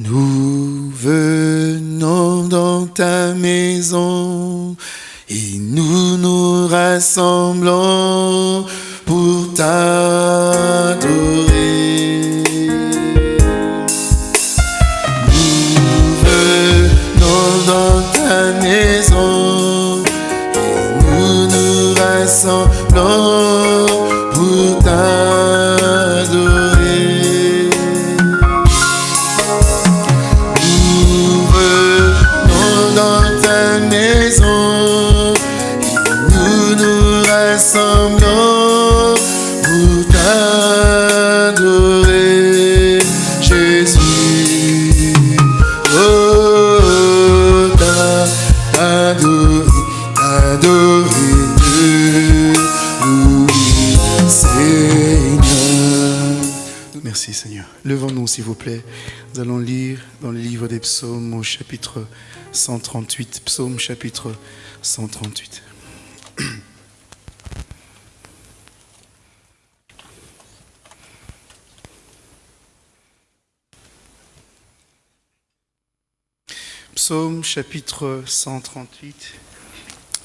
Nous venons dans ta maison et nous nous rassemblons s'il vous plaît. Nous allons lire dans le livre des psaumes au chapitre 138. Psaume chapitre 138. Psaume chapitre 138.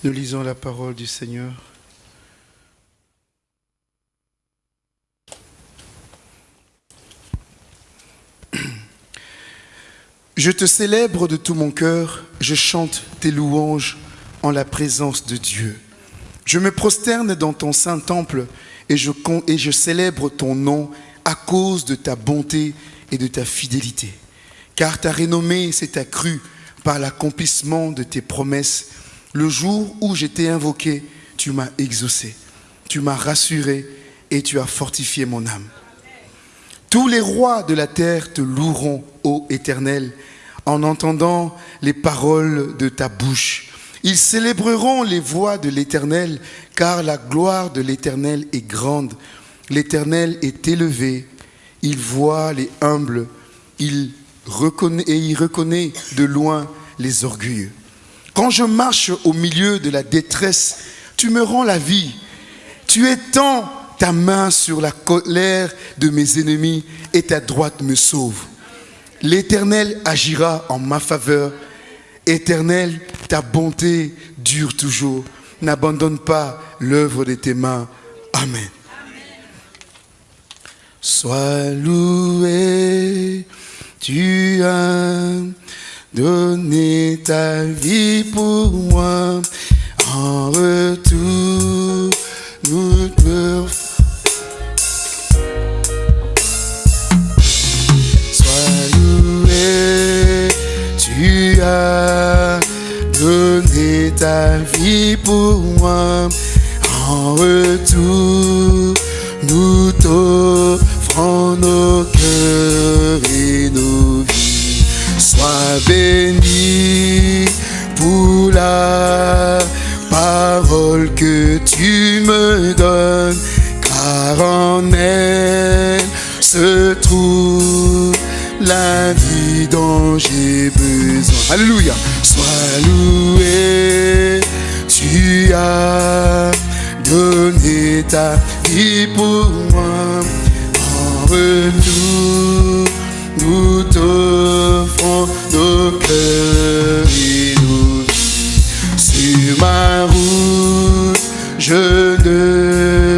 Nous lisons la parole du Seigneur. Je te célèbre de tout mon cœur, je chante tes louanges en la présence de Dieu. Je me prosterne dans ton saint temple et je, et je célèbre ton nom à cause de ta bonté et de ta fidélité. Car ta renommée s'est accrue par l'accomplissement de tes promesses. Le jour où j'étais invoqué, tu m'as exaucé, tu m'as rassuré et tu as fortifié mon âme. Tous les rois de la terre te loueront, ô Éternel, en entendant les paroles de ta bouche. Ils célébreront les voix de l'Éternel, car la gloire de l'Éternel est grande. L'Éternel est élevé, il voit les humbles, il reconnaît, et il reconnaît de loin les orgueilleux. Quand je marche au milieu de la détresse, tu me rends la vie. Tu étends ta main sur la colère de mes ennemis et ta droite me sauve. L'Éternel agira en ma faveur. Éternel, ta bonté dure toujours. N'abandonne pas l'œuvre de tes mains. Amen. Sois loué, tu as donné ta vie pour moi. En retour, nous te as donné ta vie pour moi. En retour, nous t'offrons nos cœurs et nos vies. Sois béni pour la parole que tu me donnes, car en elle se trouve la vie dont j'ai besoin. Alléluia. Sois loué, tu as donné ta vie pour moi. En retour, nous t'offrons nos cœurs et nos vies. Sur ma route, je ne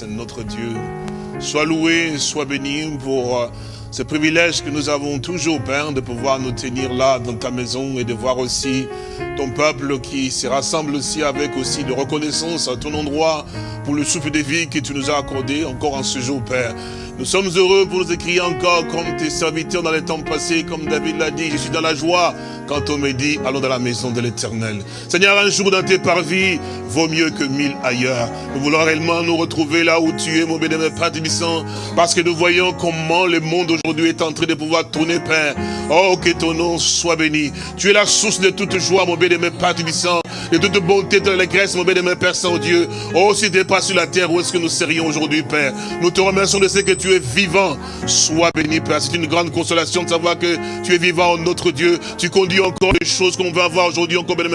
Notre Dieu. Sois loué, sois béni pour euh, ce privilège que nous avons toujours, Père, de pouvoir nous tenir là dans ta maison et de voir aussi ton peuple qui se rassemble aussi avec aussi de reconnaissance à ton endroit pour le souffle de vie que tu nous as accordé encore en ce jour, Père. Nous sommes heureux pour nous écrire encore comme tes serviteurs dans les temps passés, comme David l'a dit, je suis dans la joie quand on me dit, allons dans la maison de l'éternel. Seigneur, un jour dans tes parvis vaut mieux que mille ailleurs. Nous voulons réellement nous retrouver là où tu es, mon bénémoine Père Tibissant, parce que nous voyons comment le monde aujourd'hui est en train de pouvoir tourner, Père. Oh, que ton nom soit béni. Tu es la source de toute joie, mon bénémoine Père Tibissant, de toute bonté, de l'allégresse, mon bénémoine Père Saint-Dieu. Oh, si tu pas sur la terre, où est-ce que nous serions aujourd'hui, Père? Nous te remercions de ce que tu es vivant. Sois béni, Père. C'est une grande consolation de savoir que tu es vivant, notre Dieu. Tu conduis encore les choses qu'on veut avoir aujourd'hui, encore, Père.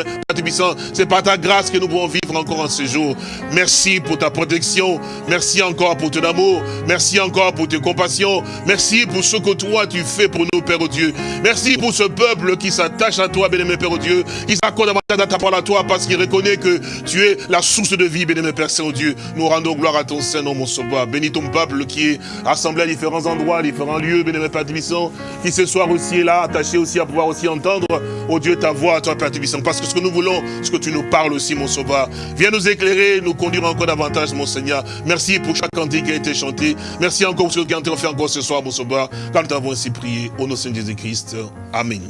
C'est par ta grâce que nous pouvons vivre encore en ce jour. Merci pour ta protection. Merci encore pour ton amour. Merci encore pour tes compassions. Merci pour ce que toi tu fais pour nous, Père Dieu. Merci pour ce peuple qui s'attache à toi, bénémoine Père Dieu. Qui s'accorde davantage à ta parole à toi parce qu'il reconnaît que tu es la source de vie, bénémoine Père Saint-Dieu. Nous rendons gloire à ton Saint-Nom, mon sauveur. Bénis ton peuple qui est assemblé à différents endroits, différents lieux, bénémoine Père Tibissant, qui ce soir aussi est là, attaché aussi à pouvoir aussi entendre, oh Dieu, ta voix, toi, Père Tibissant. Parce que ce que nous voulons, ce que tu nous parles aussi, mon sauveur. Viens nous éclairer, nous conduire encore davantage, mon Seigneur. Merci pour chaque cantique qui a été chanté. Merci encore pour ce que tu as fait encore ce soir, mon sauveur. Quand nous avons ainsi prié, au nom de Jésus-Christ. Amen.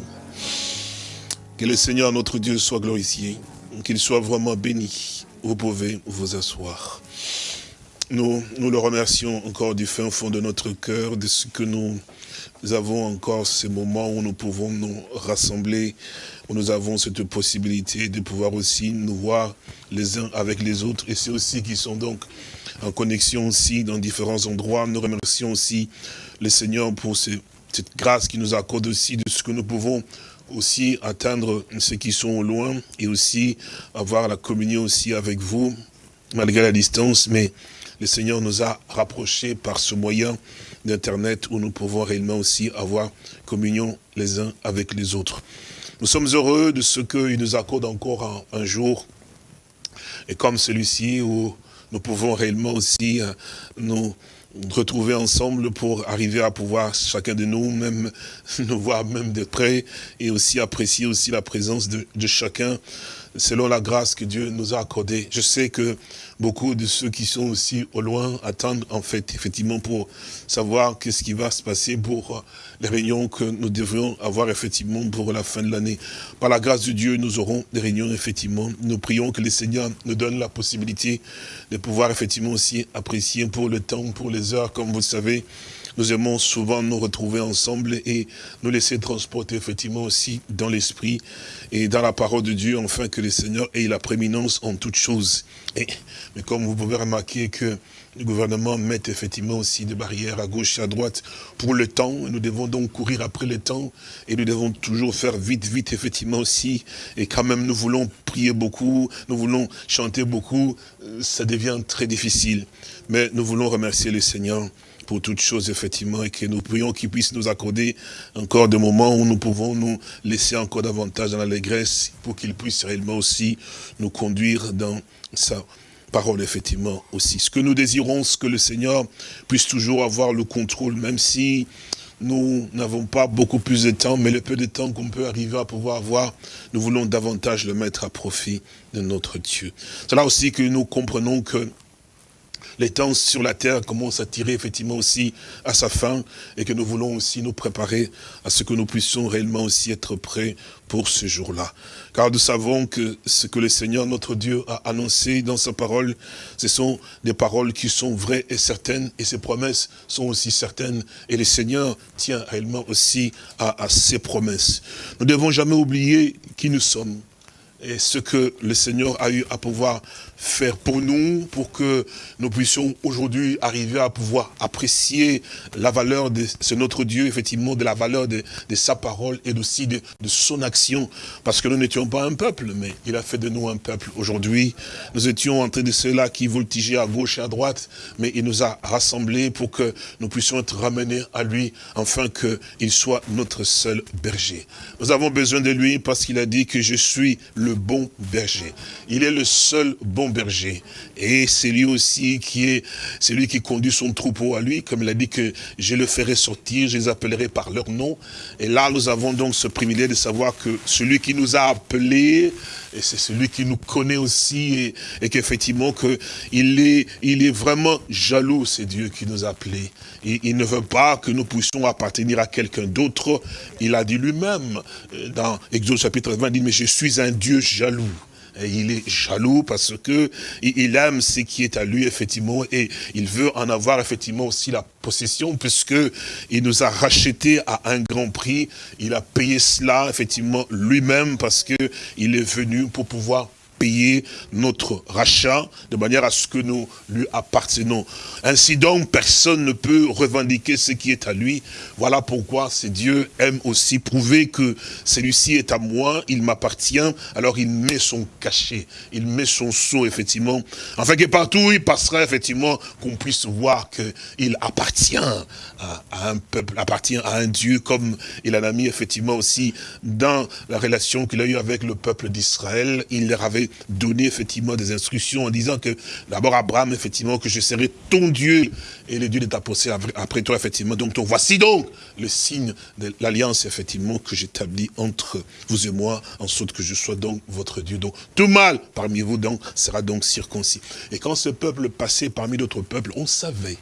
Que le Seigneur, notre Dieu, soit glorifié. Qu'il soit vraiment béni. Vous pouvez vous asseoir. Nous, nous le remercions encore du fin fond de notre cœur, de ce que nous avons encore ces moments où nous pouvons nous rassembler, où nous avons cette possibilité de pouvoir aussi nous voir les uns avec les autres. Et c'est aussi qui sont donc en connexion aussi dans différents endroits. Nous remercions aussi le Seigneur pour ce- cette grâce qui nous accorde aussi de ce que nous pouvons aussi atteindre ceux qui sont au loin et aussi avoir la communion aussi avec vous, malgré la distance. Mais le Seigneur nous a rapprochés par ce moyen d'Internet où nous pouvons réellement aussi avoir communion les uns avec les autres. Nous sommes heureux de ce qu'il nous accorde encore un, jour, et comme celui-ci, où nous pouvons réellement aussi euh, nous retrouver ensemble pour arriver à pouvoir, chacun de nous, même nous voir même de près, et aussi apprécier aussi la présence de chacun, selon la grâce que Dieu nous a accordée. Je sais que beaucoup de ceux qui sont aussi au loin attendent en fait, effectivement, pour savoir qu'est-ce qui va se passer pour euh, les réunions que nous devrions avoir effectivement pour la fin de l'année. Par la grâce de Dieu, nous aurons des réunions effectivement. Nous prions que le Seigneur nous donne la possibilité de pouvoir effectivement aussi apprécier pour le temps, pour les heures, comme vous le savez. Nous aimons souvent nous retrouver ensemble et nous laisser transporter effectivement aussi dans l'esprit et dans la parole de Dieu, afin que le Seigneur ait la prééminence en toutes choses. Et, mais comme vous pouvez remarquer que le gouvernement met effectivement aussi des barrières à gauche et à droite pour le temps. Nous devons donc courir après le temps et nous devons toujours faire vite, vite effectivement aussi. Et quand même nous voulons prier beaucoup, nous voulons chanter beaucoup, euh, ça devient très difficile. Mais nous voulons remercier le Seigneur pour toutes choses, effectivement, et que nous prions qu'il puisse nous accorder encore des moments où nous pouvons nous laisser encore davantage dans l'allégresse pour qu'il puisse réellement aussi nous conduire dans sa parole, effectivement, aussi. Ce que nous désirons, ce que le Seigneur puisse toujours avoir le contrôle, même si nous n'avons pas beaucoup plus de temps, mais le peu de temps qu'on peut arriver à pouvoir avoir, nous voulons davantage le mettre à profit de notre Dieu. C'est là aussi que nous comprenons que les temps sur la terre commencent à tirer effectivement aussi à sa fin et que nous voulons aussi nous préparer à ce que nous puissions réellement aussi être prêts pour ce jour-là. Car nous savons que ce que le Seigneur notre Dieu a annoncé dans sa parole, ce sont des paroles qui sont vraies et certaines et ses promesses sont aussi certaines et le Seigneur tient réellement aussi à, ses promesses. Nous ne devons jamais oublier qui nous sommes et ce que le Seigneur a eu à pouvoir faire pour nous, pour que nous puissions aujourd'hui arriver à pouvoir apprécier la valeur de ce notre Dieu, effectivement, de la valeur de, de sa parole et aussi de, de, son action. Parce que nous n'étions pas un peuple, mais il a fait de nous un peuple. Aujourd'hui, nous étions en train de ceux-là qui voltigeaient à gauche et à droite, mais il nous a rassemblés pour que nous puissions être ramenés à lui, afin qu'il soit notre seul berger. Nous avons besoin de lui parce qu'il a dit que je suis le bon berger. Il est le seul bon berger. Et c'est lui aussi qui est celui qui conduit son troupeau à lui, comme il a dit que je le ferai sortir, je les appellerai par leur nom. Et là, nous avons donc ce privilège de savoir que celui qui nous a appelés, et c'est celui qui nous connaît aussi, et, qu'effectivement, que il est, il est vraiment jaloux, c'est Dieu qui nous a appelés. Il, ne veut pas que nous puissions appartenir à quelqu'un d'autre. Il a dit lui-même, euh, dans Exode chapitre 20, il dit, mais je suis un Dieu jaloux. Il est jaloux parce que il aime ce qui est à lui, effectivement, et il veut en avoir, effectivement, aussi la possession, puisque il nous a racheté à un grand prix. Il a payé cela, effectivement, lui-même, parce que il est venu pour pouvoir payer notre rachat, de manière à ce que nous lui appartenons. Ainsi donc, personne ne peut revendiquer ce qui est à lui. Voilà pourquoi c'est Dieu aime aussi prouver que celui-ci est à moi, il m'appartient, alors il met son cachet, il met son sceau, effectivement, afin que partout où il passera, effectivement, qu'on puisse voir qu'il appartient à, à, un peuple, appartient à un Dieu, comme il en a mis, effectivement, aussi dans la relation qu'il a eue avec le peuple d'Israël. Il leur avait donné effectivement des instructions en disant que d'abord Abraham, effectivement, que je serai ton Dieu et le Dieu de ta pensée après toi, effectivement. Donc, donc, voici donc le signe de l'alliance, effectivement, que j'établis entre vous et moi, en sorte que je sois donc votre Dieu. Donc, tout mal parmi vous donc sera donc circoncis. Et quand ce peuple passait parmi d'autres peuples, on savait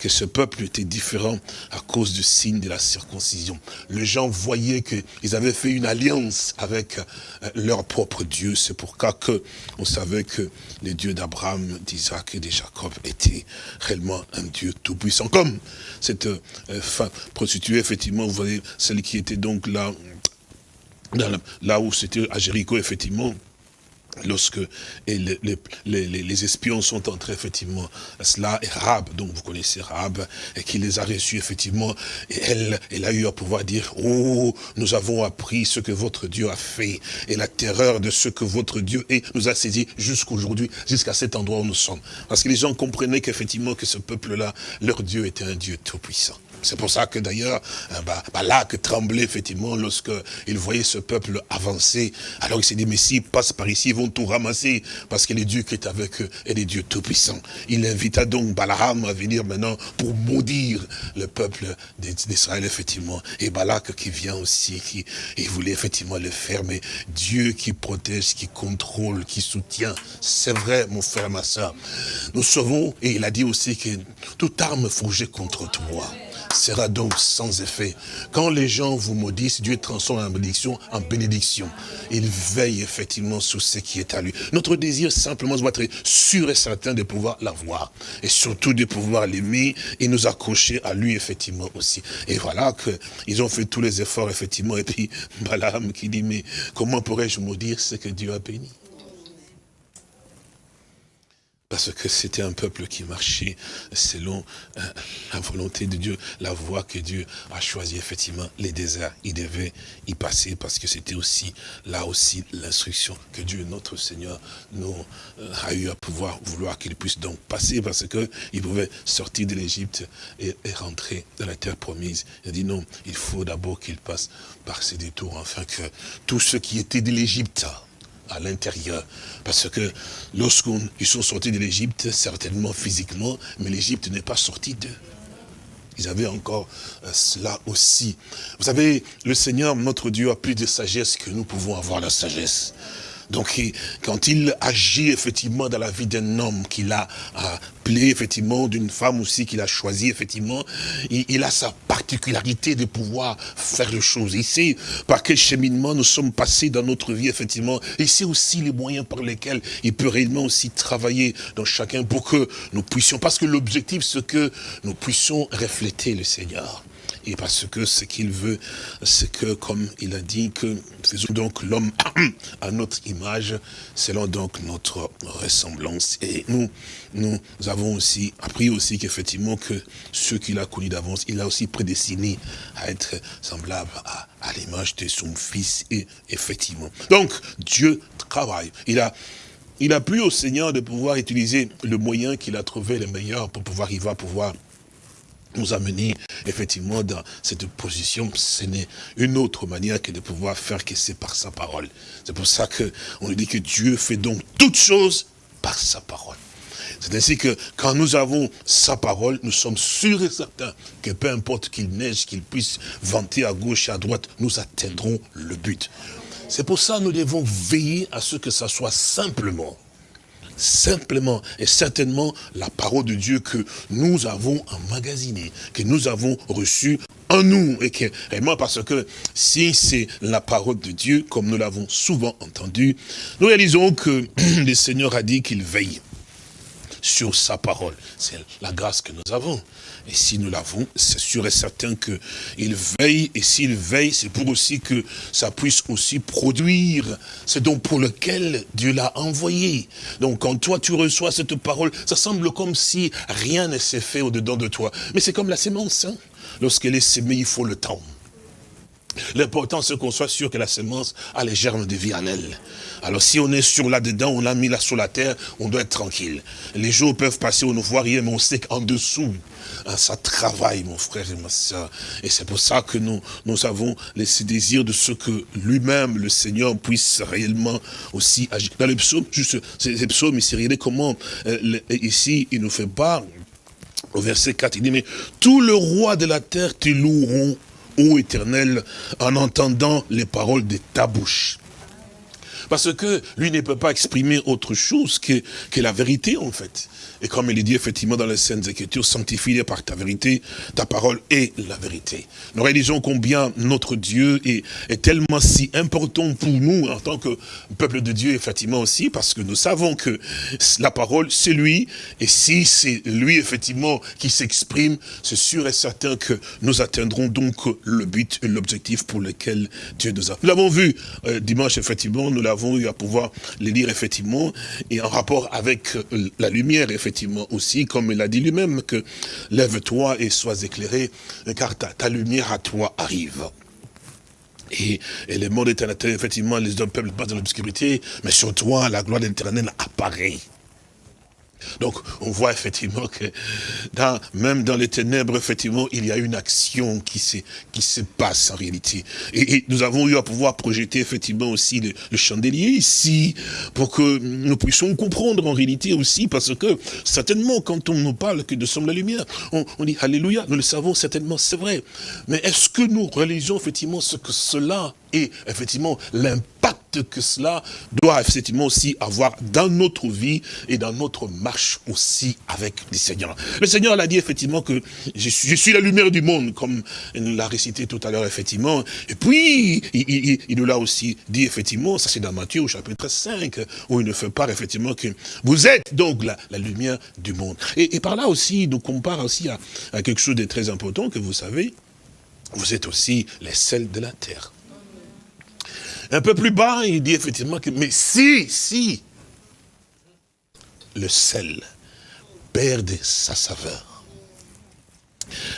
que ce peuple était différent à cause du signe de la circoncision. Les gens voyaient qu'ils avaient fait une alliance avec euh, leur propre Dieu. C'est pourquoi que on savait que les dieux d'Abraham, d'Isaac et de Jacob étaient réellement un Dieu tout-puissant. Comme cette euh, femme prostituée, effectivement, vous voyez, celle qui était donc là, là où c'était à Jéricho, effectivement, lorsque les, espions sont entrés effectivement cela et Rab, donc vous connaissez Rab, et qui les a reçus effectivement, et elle, elle a eu à pouvoir dire, oh, nous avons appris ce que votre Dieu a fait, et la terreur de ce que votre Dieu est, nous a saisi jusqu'aujourd'hui, jusqu'à cet endroit où nous sommes. Parce que les gens comprenaient qu'effectivement que ce peuple-là, leur Dieu était un Dieu tout-puissant. C'est pour ça que d'ailleurs, euh, bah, bah, tremblait effectivement lorsque il voyait ce peuple avancer. Alors il s'est dit, mais s'ils passent par ici, ils vont tout ramasser, parce que les dieux qui est avec eux est des dieux tout-puissants. Il invita donc Balaam à venir maintenant pour maudire le peuple d'Israël, effectivement. Et Balak qui vient aussi, qui il voulait effectivement le faire, mais Dieu qui protège, qui contrôle, qui soutient. C'est vrai, mon frère, ma soeur. Nous sauvons, et il a dit aussi que toute arme forgée contre toi sera donc sans effet. Quand les gens vous maudissent, Dieu transforme la malédiction en bénédiction. Il veille effectivement sur ce qui est à lui. Notre désir simplement doit être sûr et certain de pouvoir l'avoir. Et surtout de pouvoir l'aimer et nous accrocher à lui effectivement aussi. Et voilà qu'ils ont fait tous les efforts effectivement. Et puis Balaam qui dit, mais comment pourrais-je maudire ce que Dieu a béni? Parce que c'était un peuple qui marchait selon euh, la volonté de Dieu, la voie que Dieu a choisie, effectivement, les déserts. Il devait y passer parce que c'était aussi, là aussi, l'instruction que Dieu, notre Seigneur, nous euh, a eu à pouvoir vouloir qu'il puisse donc passer parce qu'il pouvait sortir de l'Égypte et, rentrer dans la terre promise. Il a dit non, il faut d'abord qu'il passe par ces détours, afin que tout ce qui était de l'Égypte, à l'intérieur. Parce que lorsqu'ils sont sortis de l'Égypte, certainement physiquement, mais l'Égypte n'est pas sortie d'eux. Ils avaient encore euh, cela aussi. Vous savez, le Seigneur, notre Dieu, a plus de sagesse que nous pouvons avoir la sagesse. Donc, quand il agit effectivement dans la vie d'un homme qu'il a appelé, effectivement, d'une femme aussi qu'il a choisi, effectivement, il, a sa particularité de pouvoir faire les choses. Il sait par quel cheminement nous sommes passés dans notre vie, effectivement. Il sait aussi les moyens par lesquels il peut réellement aussi travailler dans chacun pour que nous puissions, parce que l'objectif, c'est que nous puissions refléter le Seigneur. Et parce que ce qu'il veut, c'est que, comme il a dit, que faisons donc l'homme à notre image, selon donc notre ressemblance. Et nous, nous avons aussi appris aussi qu'effectivement que ceux qu'il a connus d'avance, il a aussi prédestiné à être semblable à, l'image de son fils. Et effectivement. Donc, Dieu travaille. Il a il a plu au Seigneur de pouvoir utiliser le moyen qu'il a trouvé le meilleur pour pouvoir, il va pouvoir nous amener effectivement dans cette position, ce n'est une autre manière que de pouvoir faire que c'est par sa parole. C'est pour ça qu'on dit que Dieu fait donc toutes choses par sa parole. C'est ainsi que quand nous avons sa parole, nous sommes sûrs et certains que peu importe qu'il neige, qu'il puisse vanter à gauche et à droite, nous atteindrons le but. C'est pour ça que nous devons veiller à ce que ça soit simplement simplement et certainement la parole de Dieu que nous avons emmagasinée, que nous avons reçue en nous. Et que, parce que si c'est la parole de Dieu, comme nous l'avons souvent entendu, nous réalisons que le Seigneur a dit qu'il veille sur sa parole. C'est la grâce que nous avons. Et si nous l'avons, c'est sûr et certain qu'il veille, et s'il veille, c'est pour aussi que ça puisse aussi produire ce donc pour lequel Dieu l'a envoyé. Donc quand toi tu reçois cette parole, ça semble comme si rien ne s'est fait au-dedans de toi. Mais c'est comme la sémence, hein. lorsqu'elle est sémée, il faut le temps. L'important, c'est qu'on soit sûr que la semence a les germes de vie en elle. Alors si on est sur là-dedans, on l'a mis là sur la terre, on doit être tranquille. Les jours peuvent passer, on ne voit rien, mais on sait qu'en dessous, hein, ça travaille, mon frère et ma soeur. Et c'est pour ça que nous, avons ce désir de ce que lui-même, le Seigneur, puisse réellement aussi agir. Dans les psaumes, juste, ces psaumes, ici, regardez comment, ici, il nous fait part, au verset 4, il dit, mais tout le roi de la terre te loueront ô éternel, en entendant les paroles de ta bouche. Parce que lui ne peut pas exprimer autre chose que, que la vérité, en fait. Et comme il est dit effectivement dans les Saintes Écritures, sanctifie par ta vérité, ta parole est la vérité. Nous réalisons combien notre Dieu est, est tellement si important pour nous en tant que peuple de Dieu, effectivement aussi, parce que nous savons que la parole, c'est lui, et si c'est lui, effectivement, qui s'exprime, c'est sûr et certain que nous atteindrons donc le but et l'objectif pour lequel Dieu nous a. Nous l'avons vu euh, dimanche, effectivement, nous l'avons eu à pouvoir les lire, effectivement, et en rapport avec euh, la lumière, effectivement, effectivement aussi, comme il a dit lui-même, que lève-toi et sois éclairé, car ta, lumière à toi arrive. Et, et le monde effectivement, les hommes peuvent passer dans l'obscurité, mais sur toi, la gloire de l'éternel apparaît. Donc, on voit effectivement que même dans les ténèbres, effectivement, il y a une action qui se, qui se passe en réalité. Et, nous avons eu à pouvoir projeter effectivement aussi le, chandelier ici, pour que nous puissions comprendre en réalité aussi, parce que certainement, quand on nous parle que nous sommes la lumière, on, on dit Alléluia, nous le savons certainement, c'est vrai. Mais est-ce que nous réalisons effectivement ce que cela et effectivement l'impact que cela doit effectivement aussi avoir dans notre vie et dans notre marche aussi avec le Seigneur. Le Seigneur l'a dit effectivement que je suis, la lumière du monde, comme il l'a récité tout à l'heure effectivement. Et puis, il, nous l'a aussi dit effectivement, ça c'est dans Matthieu au chapitre 5, où il ne fait part effectivement que vous êtes donc la, lumière du monde. Et, par là aussi, nous compare aussi à, à quelque chose de très important que vous savez, vous êtes aussi les sels de la terre. Un peu plus bas, il dit effectivement que, mais si, si, le sel perd sa saveur.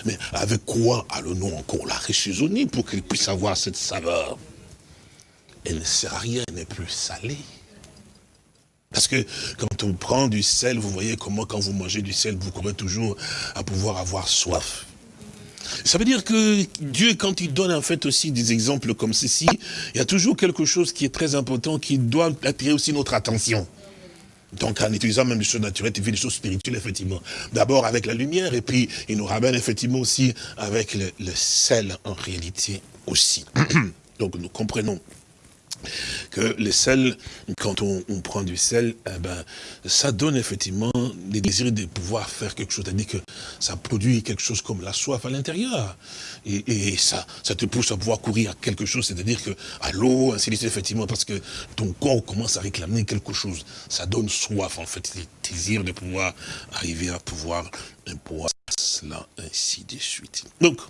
Mais avec quoi allons-nous encore la réchaisonner pour qu'il puisse avoir cette saveur? Elle ne sert à rien, elle n'est plus salée. Parce que quand on prend du sel, vous voyez comment quand vous mangez du sel, vous courez toujours à pouvoir avoir soif. Ça veut dire que Dieu, quand il donne en fait aussi des exemples comme ceci, il y a toujours quelque chose qui est très important, qui doit attirer aussi notre attention. Donc en utilisant même les choses naturelles, il fait des choses spirituelles, effectivement. D'abord avec la lumière, et puis il nous ramène effectivement aussi avec le, le sel en réalité aussi. Donc nous comprenons que le sel, quand on, prend du sel, eh ben, ça donne effectivement des désirs de pouvoir faire quelque chose. C'est-à-dire que ça produit quelque chose comme la soif à l'intérieur. Et, ça, ça te pousse à pouvoir courir à quelque chose, c'est-à-dire que à l'eau, ainsi de suite, effectivement, parce que ton corps commence à réclamer quelque chose. Ça donne soif, en fait, le désir de pouvoir arriver à pouvoir pouvoir cela, ainsi de suite. Donc,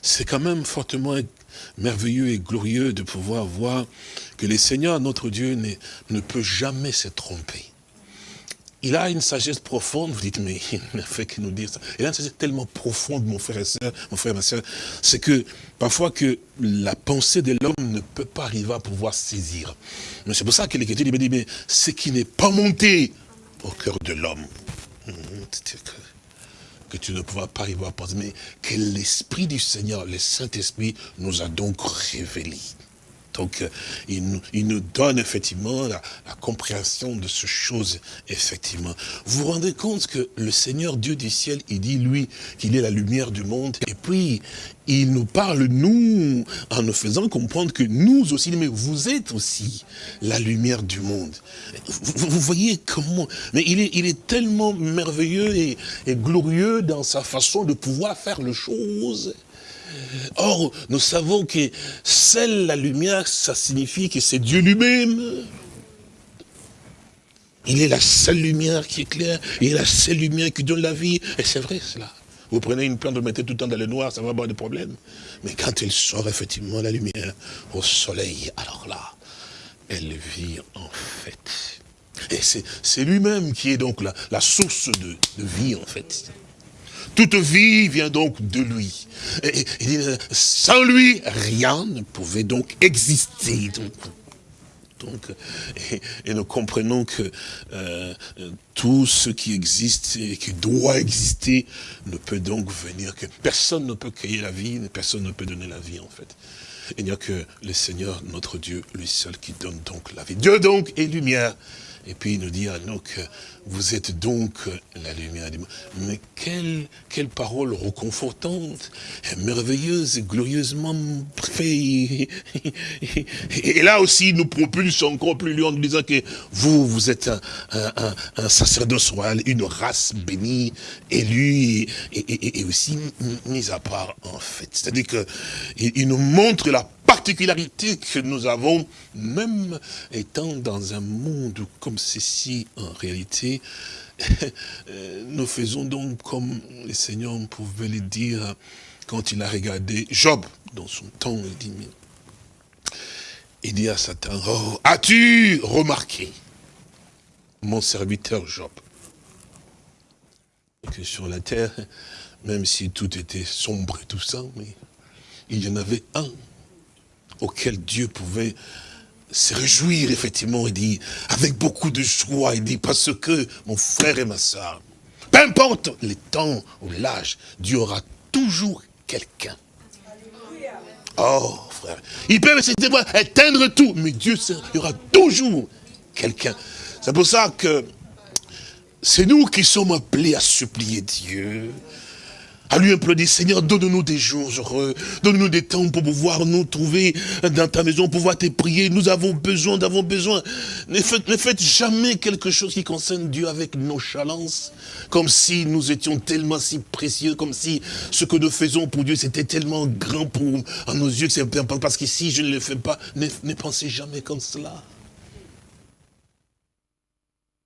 c'est quand même fortement merveilleux et glorieux de pouvoir voir que le Seigneur, notre Dieu, ne, peut jamais se tromper. Il a une sagesse profonde, vous dites, mais il ne fait que nous dire ça. Il a une sagesse tellement profonde, mon frère et soeur, mon frère et ma soeur, c'est que parfois que la pensée de l'homme ne peut pas arriver à pouvoir saisir. Mais c'est pour ça que l'Écriture dit, mais ce qui n'est pas monté au cœur de l'homme, que tu ne pourras pas y voir mais que l'Esprit du Seigneur, le Saint-Esprit, nous a donc révélé. Donc, euh, il nous, donne effectivement la, compréhension de ces choses, effectivement. Vous vous rendez compte que le Seigneur Dieu du ciel, il dit, lui, qu'il est la lumière du monde. Et puis, il nous parle, nous, en nous faisant comprendre que nous aussi, mais vous êtes aussi la lumière du monde. Vous, voyez comment Mais il est, il est tellement merveilleux et, et glorieux dans sa façon de pouvoir faire les choses. Or, nous savons que celle la lumière, ça signifie que c'est Dieu lui-même. Il est la seule lumière qui éclaire, il est la seule lumière qui donne la vie. Et c'est vrai cela. Vous prenez une plante, vous mettez tout le temps dans le noir, ça va avoir des problèmes. Mais quand elle sort effectivement la lumière au soleil, alors là, elle vit en fait. Et c'est lui-même qui est donc la, source de vie en fait. Toute vie vient donc de lui. Et, sans lui, rien ne pouvait donc exister. Donc, et, nous comprenons que euh, tout ce qui existe et qui doit exister ne peut donc venir que personne ne peut créer la vie, personne ne peut donner la vie en fait. Il n'y a que le Seigneur, notre Dieu, lui seul qui donne donc la vie. Dieu donc est lumière. Et puis il nous dit à nous que vous êtes donc la lumière du monde. Mais quelle, quelle parole reconfortante, merveilleuse, glorieusement faite. Et là aussi, il nous propulse encore plus loin en nous disant que vous, vous êtes un, un, un sacerdoce royal, une race bénie, élue et aussi mise à part en fait. C'est-à-dire qu'il il nous montre la particularité que nous avons, même étant dans un monde comme ceci, en réalité, nous faisons donc comme le Seigneur pouvait le dire quand il a regardé Job dans son temps, il dit, il dit à Satan, oh, as-tu remarqué mon serviteur Job? Que sur la terre, même si tout était sombre et tout ça, il y en avait un auquel Dieu pouvait se réjouir, effectivement, il dit, avec beaucoup de joie, il dit, parce que mon frère et ma soeur, peu importe les temps ou l'âge, Dieu aura toujours quelqu'un. Oh, frère, il peut éteindre tout, mais Dieu, il y aura toujours quelqu'un. C'est pour ça que c'est nous qui sommes appelés à supplier Dieu, à lui implorer, Seigneur, donne-nous des jours heureux, donne-nous des temps pour pouvoir nous trouver dans ta maison, pouvoir te prier. Nous avons besoin, nous avons besoin. Ne faites, jamais quelque chose qui concerne Dieu avec nonchalance, comme si nous étions tellement si précieux, comme si ce que nous faisons pour Dieu, c'était tellement grand pour à nos yeux que c'est important. Parce que si je ne le fais pas, ne pensez jamais comme cela.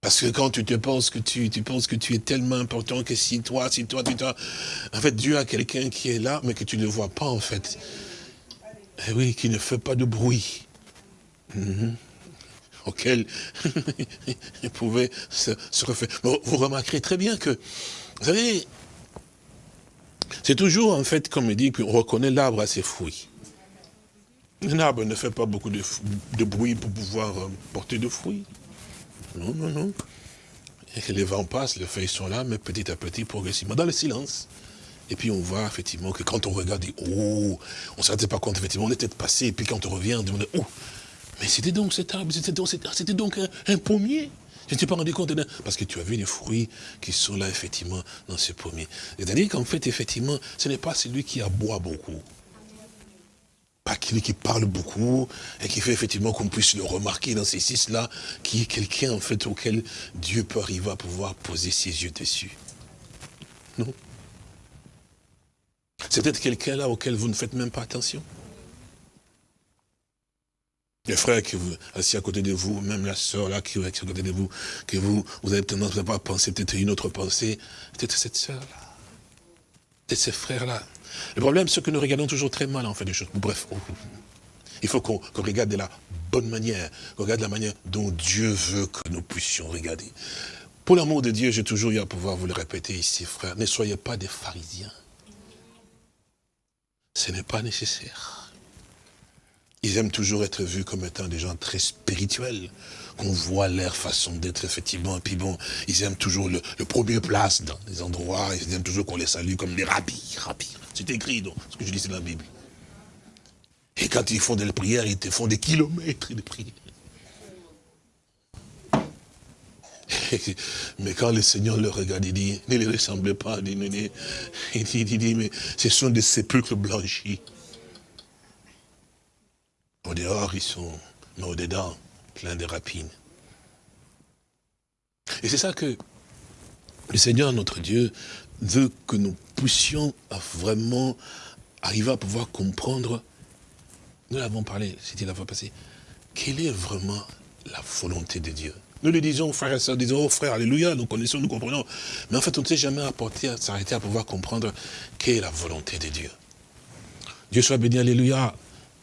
Parce que quand tu te penses que tu, tu penses que tu es tellement important que si toi, si toi, tu toi, en fait, Dieu a quelqu'un qui est là, mais que tu ne vois pas, en fait. Et oui, qui ne fait pas de bruit. -hmm. Auquel il pouvait se, refaire. Vous remarquerez très bien que, vous savez, c'est toujours, en fait, comme il dit, qu'on reconnaît l'arbre à ses fruits. Un arbre ne fait pas beaucoup de, de bruit pour pouvoir porter de fruits. Non, non, non. Et que les vents passent, les feuilles sont là, mais petit à petit, progressivement, dans le silence. Et puis on voit effectivement que quand on regarde, oh, on ne se pas compte, effectivement, on était passé, et puis quand on revient, on dit, oh, mais c'était donc cet arbre, c'était donc, donc un, un, pommier. Je ne t'ai pas rendu compte, parce que tu as vu les fruits qui sont là, effectivement, dans ce pommier. C'est-à-dire qu'en fait, effectivement, ce n'est pas celui qui aboie beaucoup pas celui qui parle beaucoup et qui fait effectivement qu'on puisse le remarquer dans ces six-là, qui est quelqu'un en fait auquel Dieu peut arriver à pouvoir poser ses yeux dessus. Non? C'est peut-être quelqu'un là auquel vous ne faites même pas attention? Les frères qui vous assis à côté de vous, même la sœur là qui est à côté de vous, que vous, vous avez tendance à penser peut-être une autre pensée, peut-être cette sœur là, peut-être ces frères là, le problème, c'est que nous regardons toujours très mal en fait des choses. Bref, il faut qu'on qu regarde de la bonne manière, qu'on regarde la manière dont Dieu veut que nous puissions regarder. Pour l'amour de Dieu, j'ai toujours eu à pouvoir vous le répéter ici, frère, ne soyez pas des pharisiens. Ce n'est pas nécessaire. ils aiment toujours être vus comme étant des gens très spirituels, qu'on voit leur façon d'être, effectivement. Et puis bon, ils aiment toujours le, premier place dans les endroits, ils aiment toujours qu'on les salue comme des rabbis, rabbis. C'est écrit dans ce que je dis, c'est la Bible. Et quand ils font des prières, ils te font des kilomètres de prières. Mais quand le Seigneur le regarde, il dit, ne les ressemblez pas. Il dit, il dit, mais ce sont des sépulcres blanchis. Au dehors, ils sont, mais au dedans, plein de rapines. Et c'est ça que le Seigneur, notre Dieu, veut que nous puissions vraiment arriver à pouvoir comprendre, nous l'avons parlé, c'était la fois passée, quelle est vraiment la volonté de Dieu? Nous le disons, frères et sœurs, disons, oh frère, alléluia, nous connaissons, nous comprenons. Mais en fait, on ne s'est jamais apporté à s'arrêter à pouvoir comprendre quelle est la volonté de Dieu. Dieu soit béni, alléluia.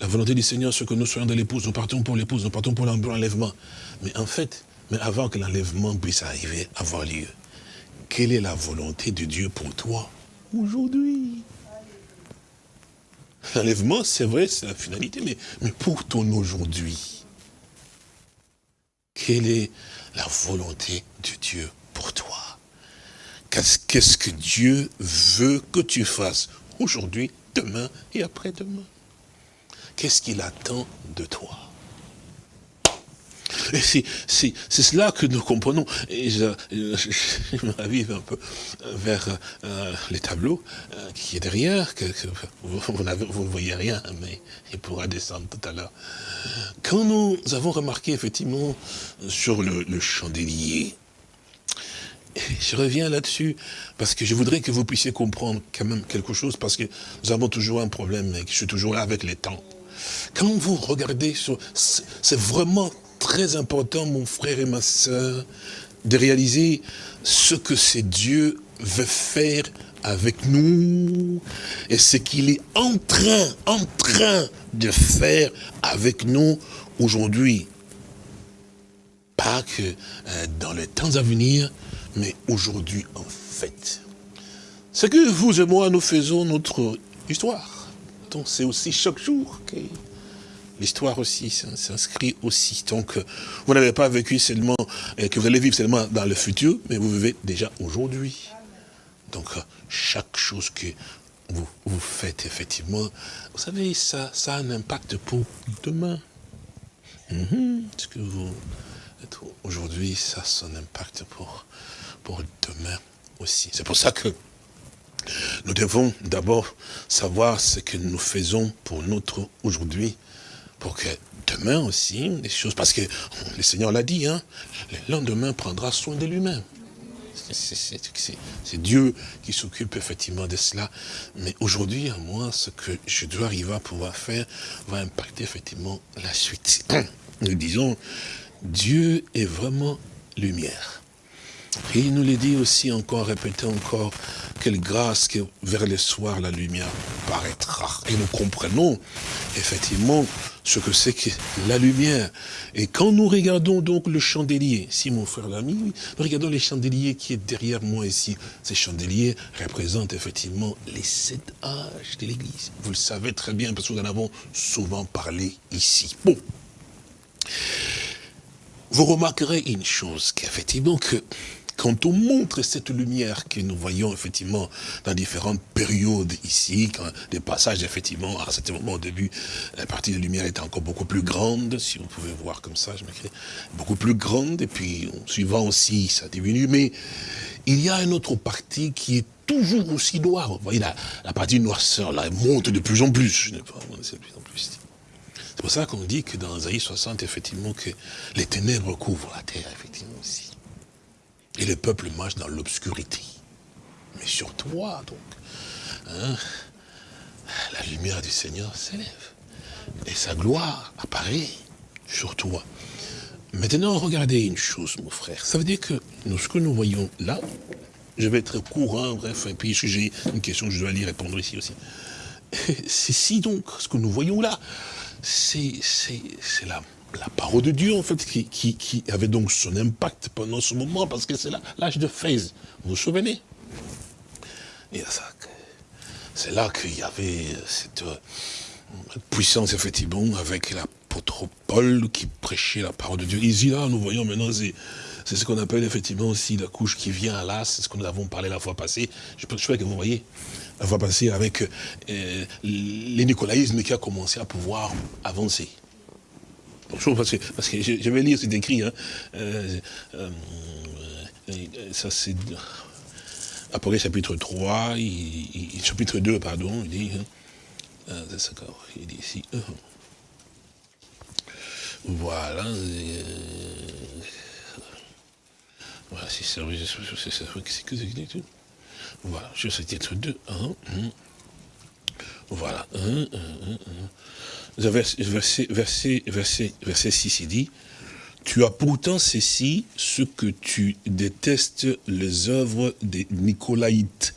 La volonté du Seigneur, c'est que nous soyons dans l'épouse, nous partons pour l'épouse, nous partons pour l'enlèvement. Mais en fait, mais avant que l'enlèvement puisse arriver, avoir lieu, quelle est la volonté de Dieu pour toi aujourd'hui? L'enlèvement, c'est vrai, c'est la finalité, mais, mais pour ton aujourd'hui, quelle est la volonté de Dieu pour toi? Qu'est-ce que Dieu veut que tu fasses aujourd'hui, demain et après-demain? Qu'est-ce qu'il attend de toi? C'est cela que nous comprenons. Et je, me ravive un peu vers euh, les tableaux euh, qui est derrière, que, vous, ne voyez rien, mais il pourra descendre tout à l'heure. Quand nous avons remarqué effectivement sur le, le chandelier, je reviens là-dessus parce que je voudrais que vous puissiez comprendre quand même quelque chose parce que nous avons toujours un problème et que je suis toujours là avec les temps. Quand vous regardez, c'est vraiment très important, mon frère et ma soeur, de réaliser ce que c'est Dieu veut faire avec nous et ce qu'il est en train, en train de faire avec nous aujourd'hui. Pas que euh, dans les temps à venir, mais aujourd'hui en fait. Ce que vous et moi, nous faisons notre histoire. Donc c'est aussi chaque jour que l'histoire aussi s'inscrit aussi. Donc vous n'avez pas vécu seulement, euh, que vous allez vivre seulement dans le futur, mais vous vivez déjà aujourd'hui. Donc chaque chose que vous, vous faites effectivement, vous savez, ça, ça a un impact pour demain. Mhm. Ce que vous aujourd'hui, ça a son impact pour, pour demain aussi? C'est pour ça que nous devons d'abord savoir ce que nous faisons pour notre aujourd'hui, pour que demain aussi, des choses, parce que le Seigneur l'a dit, hein, le lendemain prendra soin de lui-même. C'est Dieu qui s'occupe effectivement de cela. Mais aujourd'hui, à moi, ce que je dois arriver à pouvoir faire va impacter effectivement la suite. Nous disons, Dieu est vraiment lumière. Et il nous le dit aussi encore, répétez encore, quelle grâce que vers le soir la lumière paraîtra. Et nous comprenons effectivement ce que c'est que la lumière. Et quand nous regardons donc le chandelier, si mon frère l'a mis, nous regardons les chandeliers qui est derrière moi ici. Ces chandeliers représentent effectivement les sept âges de l'Église. Vous le savez très bien parce que nous en avons souvent parlé ici. Bon. Vous remarquerez une chose, qu'effectivement que quand on montre cette lumière que nous voyons effectivement dans différentes périodes ici, quand des passages effectivement, à ce moment au début, la partie de lumière était encore beaucoup plus grande, si vous pouvez voir comme ça, je m'écris, beaucoup plus grande, et puis suivant aussi, ça diminue, mais il y a une autre partie qui est toujours aussi noire. Vous voyez, la, partie noirceur, là, elle monte de plus en plus. Je pas, de plus en plus. C'est pour ça qu'on dit que dans Isaïe 60, effectivement, que les ténèbres couvrent la terre, effectivement, aussi. Et le peuple marche dans l'obscurité. Mais sur toi, donc, hein, la lumière du Seigneur s'élève. Et sa gloire apparaît sur toi. Maintenant, regardez une chose, mon frère. Ça veut dire que nous, ce que nous voyons là, je vais être courant, bref, et puis j'ai une question que je dois aller répondre ici aussi. C'est si donc, ce que nous voyons là, c'est la la parole de Dieu, en fait, qui, avait donc son impact pendant ce moment, parce que c'est l'âge de Fraise. Vous vous souvenez? C'est là qu'il y avait cette, puissance, effectivement, avec l'apôtre Paul qui prêchait la parole de Dieu. Ici, là, nous voyons maintenant, c'est ce qu'on appelle effectivement aussi la couche qui vient là, c'est ce que nous avons parlé la fois passée. Je peux que vous voyez, la fois passée avec euh, les nicolaïsmes qui a commencé à pouvoir avancer. Parce que, parce que je, vais lire, c'est écrit, hein, euh, euh, ça c'est après chapitre 3, chapitre 2, pardon, il dit, hein, euh, d'accord, il dit ici, euh, voilà, euh, voilà, c'est ça, c'est que c'est Voilà, je titre 2, 1, voilà, 1, 1, 1, Verset, verset, verset, verset 6, il dit, tu as pourtant ceci, ce que tu détestes, les œuvres des Nicolaïtes,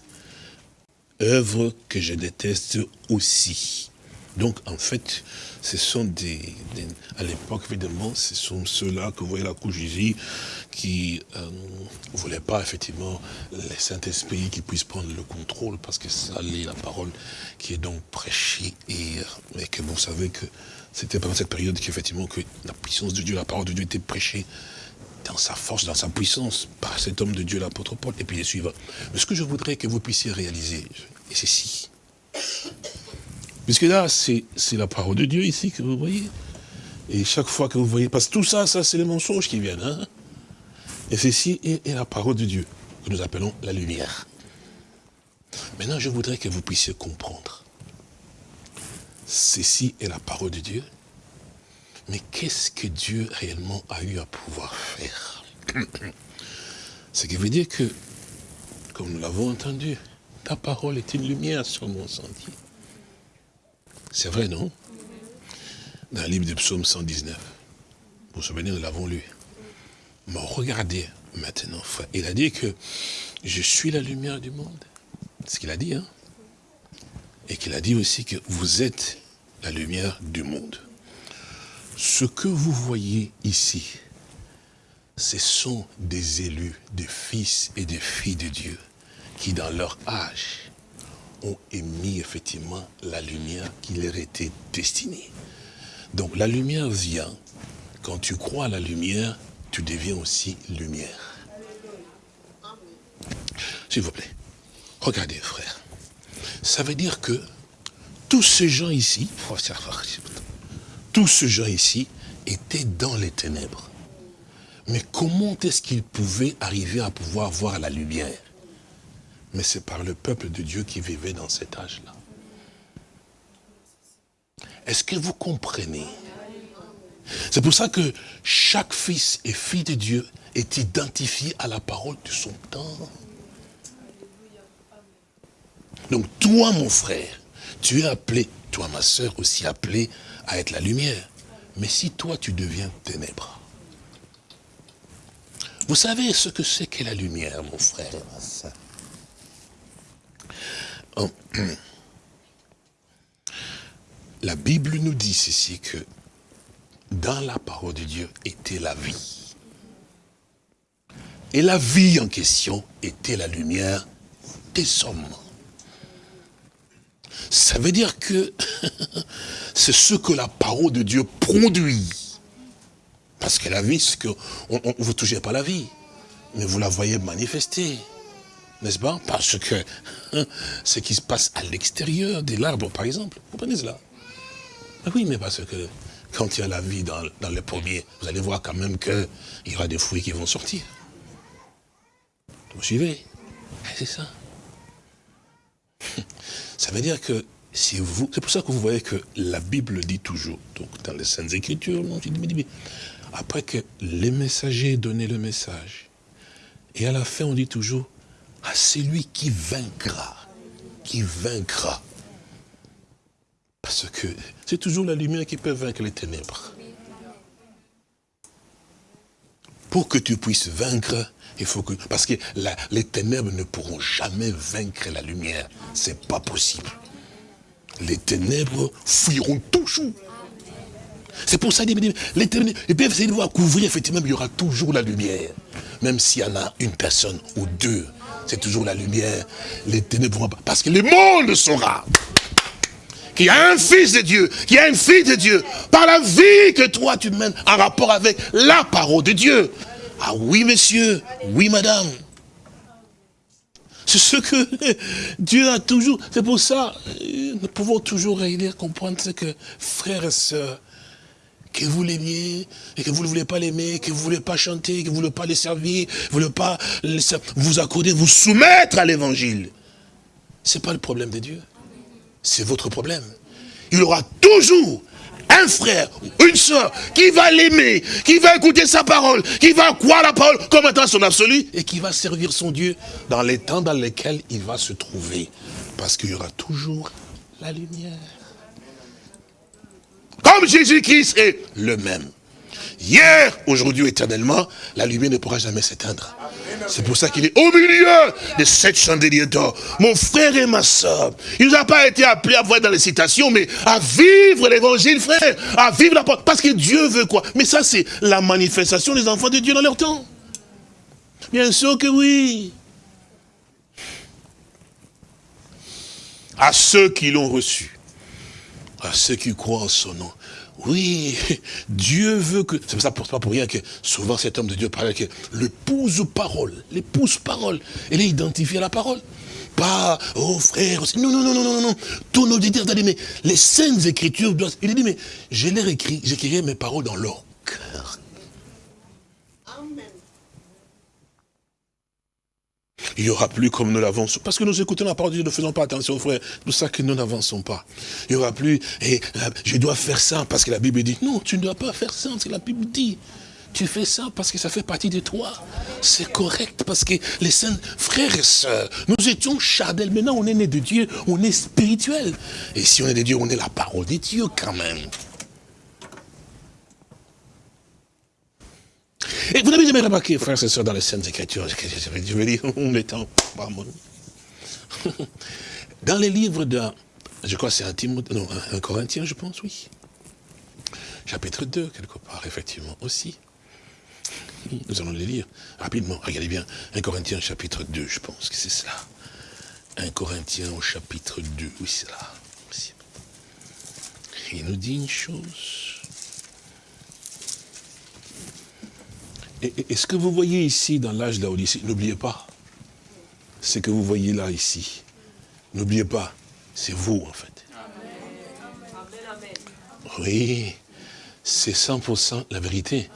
œuvres que je déteste aussi. Donc, en fait, ce sont des, à l'époque, évidemment, ce sont ceux-là que vous voyez la couche ici, qui ne euh, voulaient pas, effectivement, les Saint-Esprit qui puissent prendre le contrôle, parce que ça est la parole qui est donc prêchée, et, et que vous savez que c'était pendant cette période qu'effectivement que la puissance de Dieu, la parole de Dieu était prêchée dans sa force, dans sa puissance, par cet homme de Dieu, l'apôtre Paul, et puis les suivants. Mais ce que je voudrais que vous puissiez réaliser, c'est si. Puisque là, c'est la parole de Dieu ici que vous voyez. Et chaque fois que vous voyez, parce que tout ça, ça c'est les mensonges qui viennent. Hein. et ceci est, est la parole de Dieu, que nous appelons la lumière. Maintenant, je voudrais que vous puissiez comprendre ceci est la parole de Dieu. Mais qu'est-ce que Dieu réellement a eu à pouvoir faire? Ce qui veut dire que, comme nous l'avons entendu, ta parole est une lumière sur mon sentier. C'est vrai, non? Dans le livre de Psaume 119. Vous vous souvenez, nous l'avons lu. Mais regardez maintenant. Il a dit que je suis la lumière du monde. C'est ce qu'il a dit, hein? Et qu'il a dit aussi que vous êtes la lumière du monde. Ce que vous voyez ici, ce sont des élus, des fils et des filles de Dieu, qui dans leur âge ont émis effectivement la lumière qui leur était destinée. Donc la lumière vient, quand tu crois à la lumière, tu deviens aussi lumière. S'il vous plaît, regardez frère. Ça veut dire que tous ces gens ici, tous ces gens ici étaient dans les ténèbres. Mais comment est-ce qu'ils pouvaient arriver à pouvoir voir la lumière? Mais c'est par le peuple de Dieu qui vivait dans cet âge-là. Est-ce que vous comprenez? C'est pour ça que chaque fils et fille de Dieu est identifié à la parole de son temps. Donc toi, mon frère, tu es appelé, toi ma soeur aussi appelé à être la lumière. Mais si toi tu deviens ténèbres, vous savez ce que c'est que la lumière, mon frère? La Bible nous dit ceci que dans la parole de Dieu était la vie. Et la vie en question était la lumière des hommes. Ça veut dire que c'est ce que la parole de Dieu produit. Parce que la vie, c'est que vous ne touchez pas la vie, mais vous la voyez manifester. N'est-ce pas? Parce que ce qui se passe à l'extérieur de l'arbre, par exemple, vous prenez cela Oui, mais parce que quand il y a la vie dans, dans les pommiers, vous allez voir quand même qu'il y aura des fruits qui vont sortir. Vous suivez? C'est ça. Ça veut dire que si vous, c'est pour ça que vous voyez que la Bible dit toujours, donc dans les Saintes Écritures, après que les messagers donnaient le message, et à la fin on dit toujours, à celui qui vaincra, qui vaincra. Parce que c'est toujours la lumière qui peut vaincre les ténèbres. Pour que tu puisses vaincre, il faut que, parce que les ténèbres ne pourront jamais vaincre la lumière. C'est pas possible. Les ténèbres fuiront toujours. C'est pour ça que les ténèbres, ils peuvent essayer de voir couvrir, effectivement, il y aura toujours la lumière. Même s'il y en a une personne ou deux, c'est toujours la lumière. Les ténèbres pas. Parce que le monde saura qui a un fils de Dieu, qui a une fille de Dieu, par la vie que toi tu mènes en rapport avec la parole de Dieu. Ah oui, monsieur, oui, madame. C'est ce que Dieu a toujours. C'est pour ça, nous pouvons toujours réunir, comprendre ce que, frères et sœurs, que vous l'aimiez, et que vous ne voulez pas l'aimer, que vous ne voulez pas chanter, que vous ne voulez pas les servir, vous ne voulez pas vous accorder, vous soumettre à l'évangile. Ce n'est pas le problème de Dieu. C'est votre problème. Il aura toujours un frère ou une soeur qui va l'aimer, qui va écouter sa parole, qui va croire la parole comme étant son absolu, et qui va servir son Dieu dans les temps dans lesquels il va se trouver. Parce qu'il y aura toujours la lumière. Comme Jésus-Christ est le même. Hier, aujourd'hui, éternellement, la lumière ne pourra jamais s'éteindre. C'est pour ça qu'il est au milieu de cette chandeliers d'or. Mon frère et ma soeur, il nous a pas été appelé à voir dans les citations, mais à vivre l'évangile, frère, à vivre la parole. Parce que Dieu veut quoi? Mais ça, c'est la manifestation des enfants de Dieu dans leur temps. Bien sûr que oui. À ceux qui l'ont reçu, à ceux qui croient en son nom, oui, Dieu veut que... C'est ça pas pour rien que souvent cet homme de Dieu parlait que l'épouse parole, l'épouse parole, elle est identifiée à la parole. Pas, oh frère, non, non, non, non, non, non, ton auditeur, mais les saintes écritures doivent... Il dit, mais je les écrit, j'écrirai mes paroles dans leur cœur. Il n'y aura plus comme nous l'avançons. Parce que nous écoutons la parole de Dieu, ne faisons pas attention, frère. C'est pour ça que nous n'avançons pas. Il n'y aura plus, et euh, je dois faire ça parce que la Bible dit. Non, tu ne dois pas faire ça parce que la Bible dit. Tu fais ça parce que ça fait partie de toi. C'est correct parce que les saints frères et sœurs, nous étions charnels. Maintenant, on est né de Dieu, on est spirituel. Et si on est de Dieu, on est la parole de Dieu quand même. Et vous n'avez jamais remarqué, frères et sœurs, dans les Saintes Écritures, je veux dire, on en... Dans les livres de, je crois c'est un, non, un Corinthien, je pense, oui. Chapitre 2, quelque part, effectivement, aussi. Nous allons les lire rapidement. Regardez bien, un Corinthien, chapitre 2, je pense que c'est cela. Un Corinthien au chapitre 2, oui, c'est là. Il nous dit une chose. Et, ce que vous voyez ici dans l'âge de la Odyssée, n'oubliez pas, ce que vous voyez là, ici, n'oubliez pas, c'est vous en fait. Oui, c'est 100% la vérité.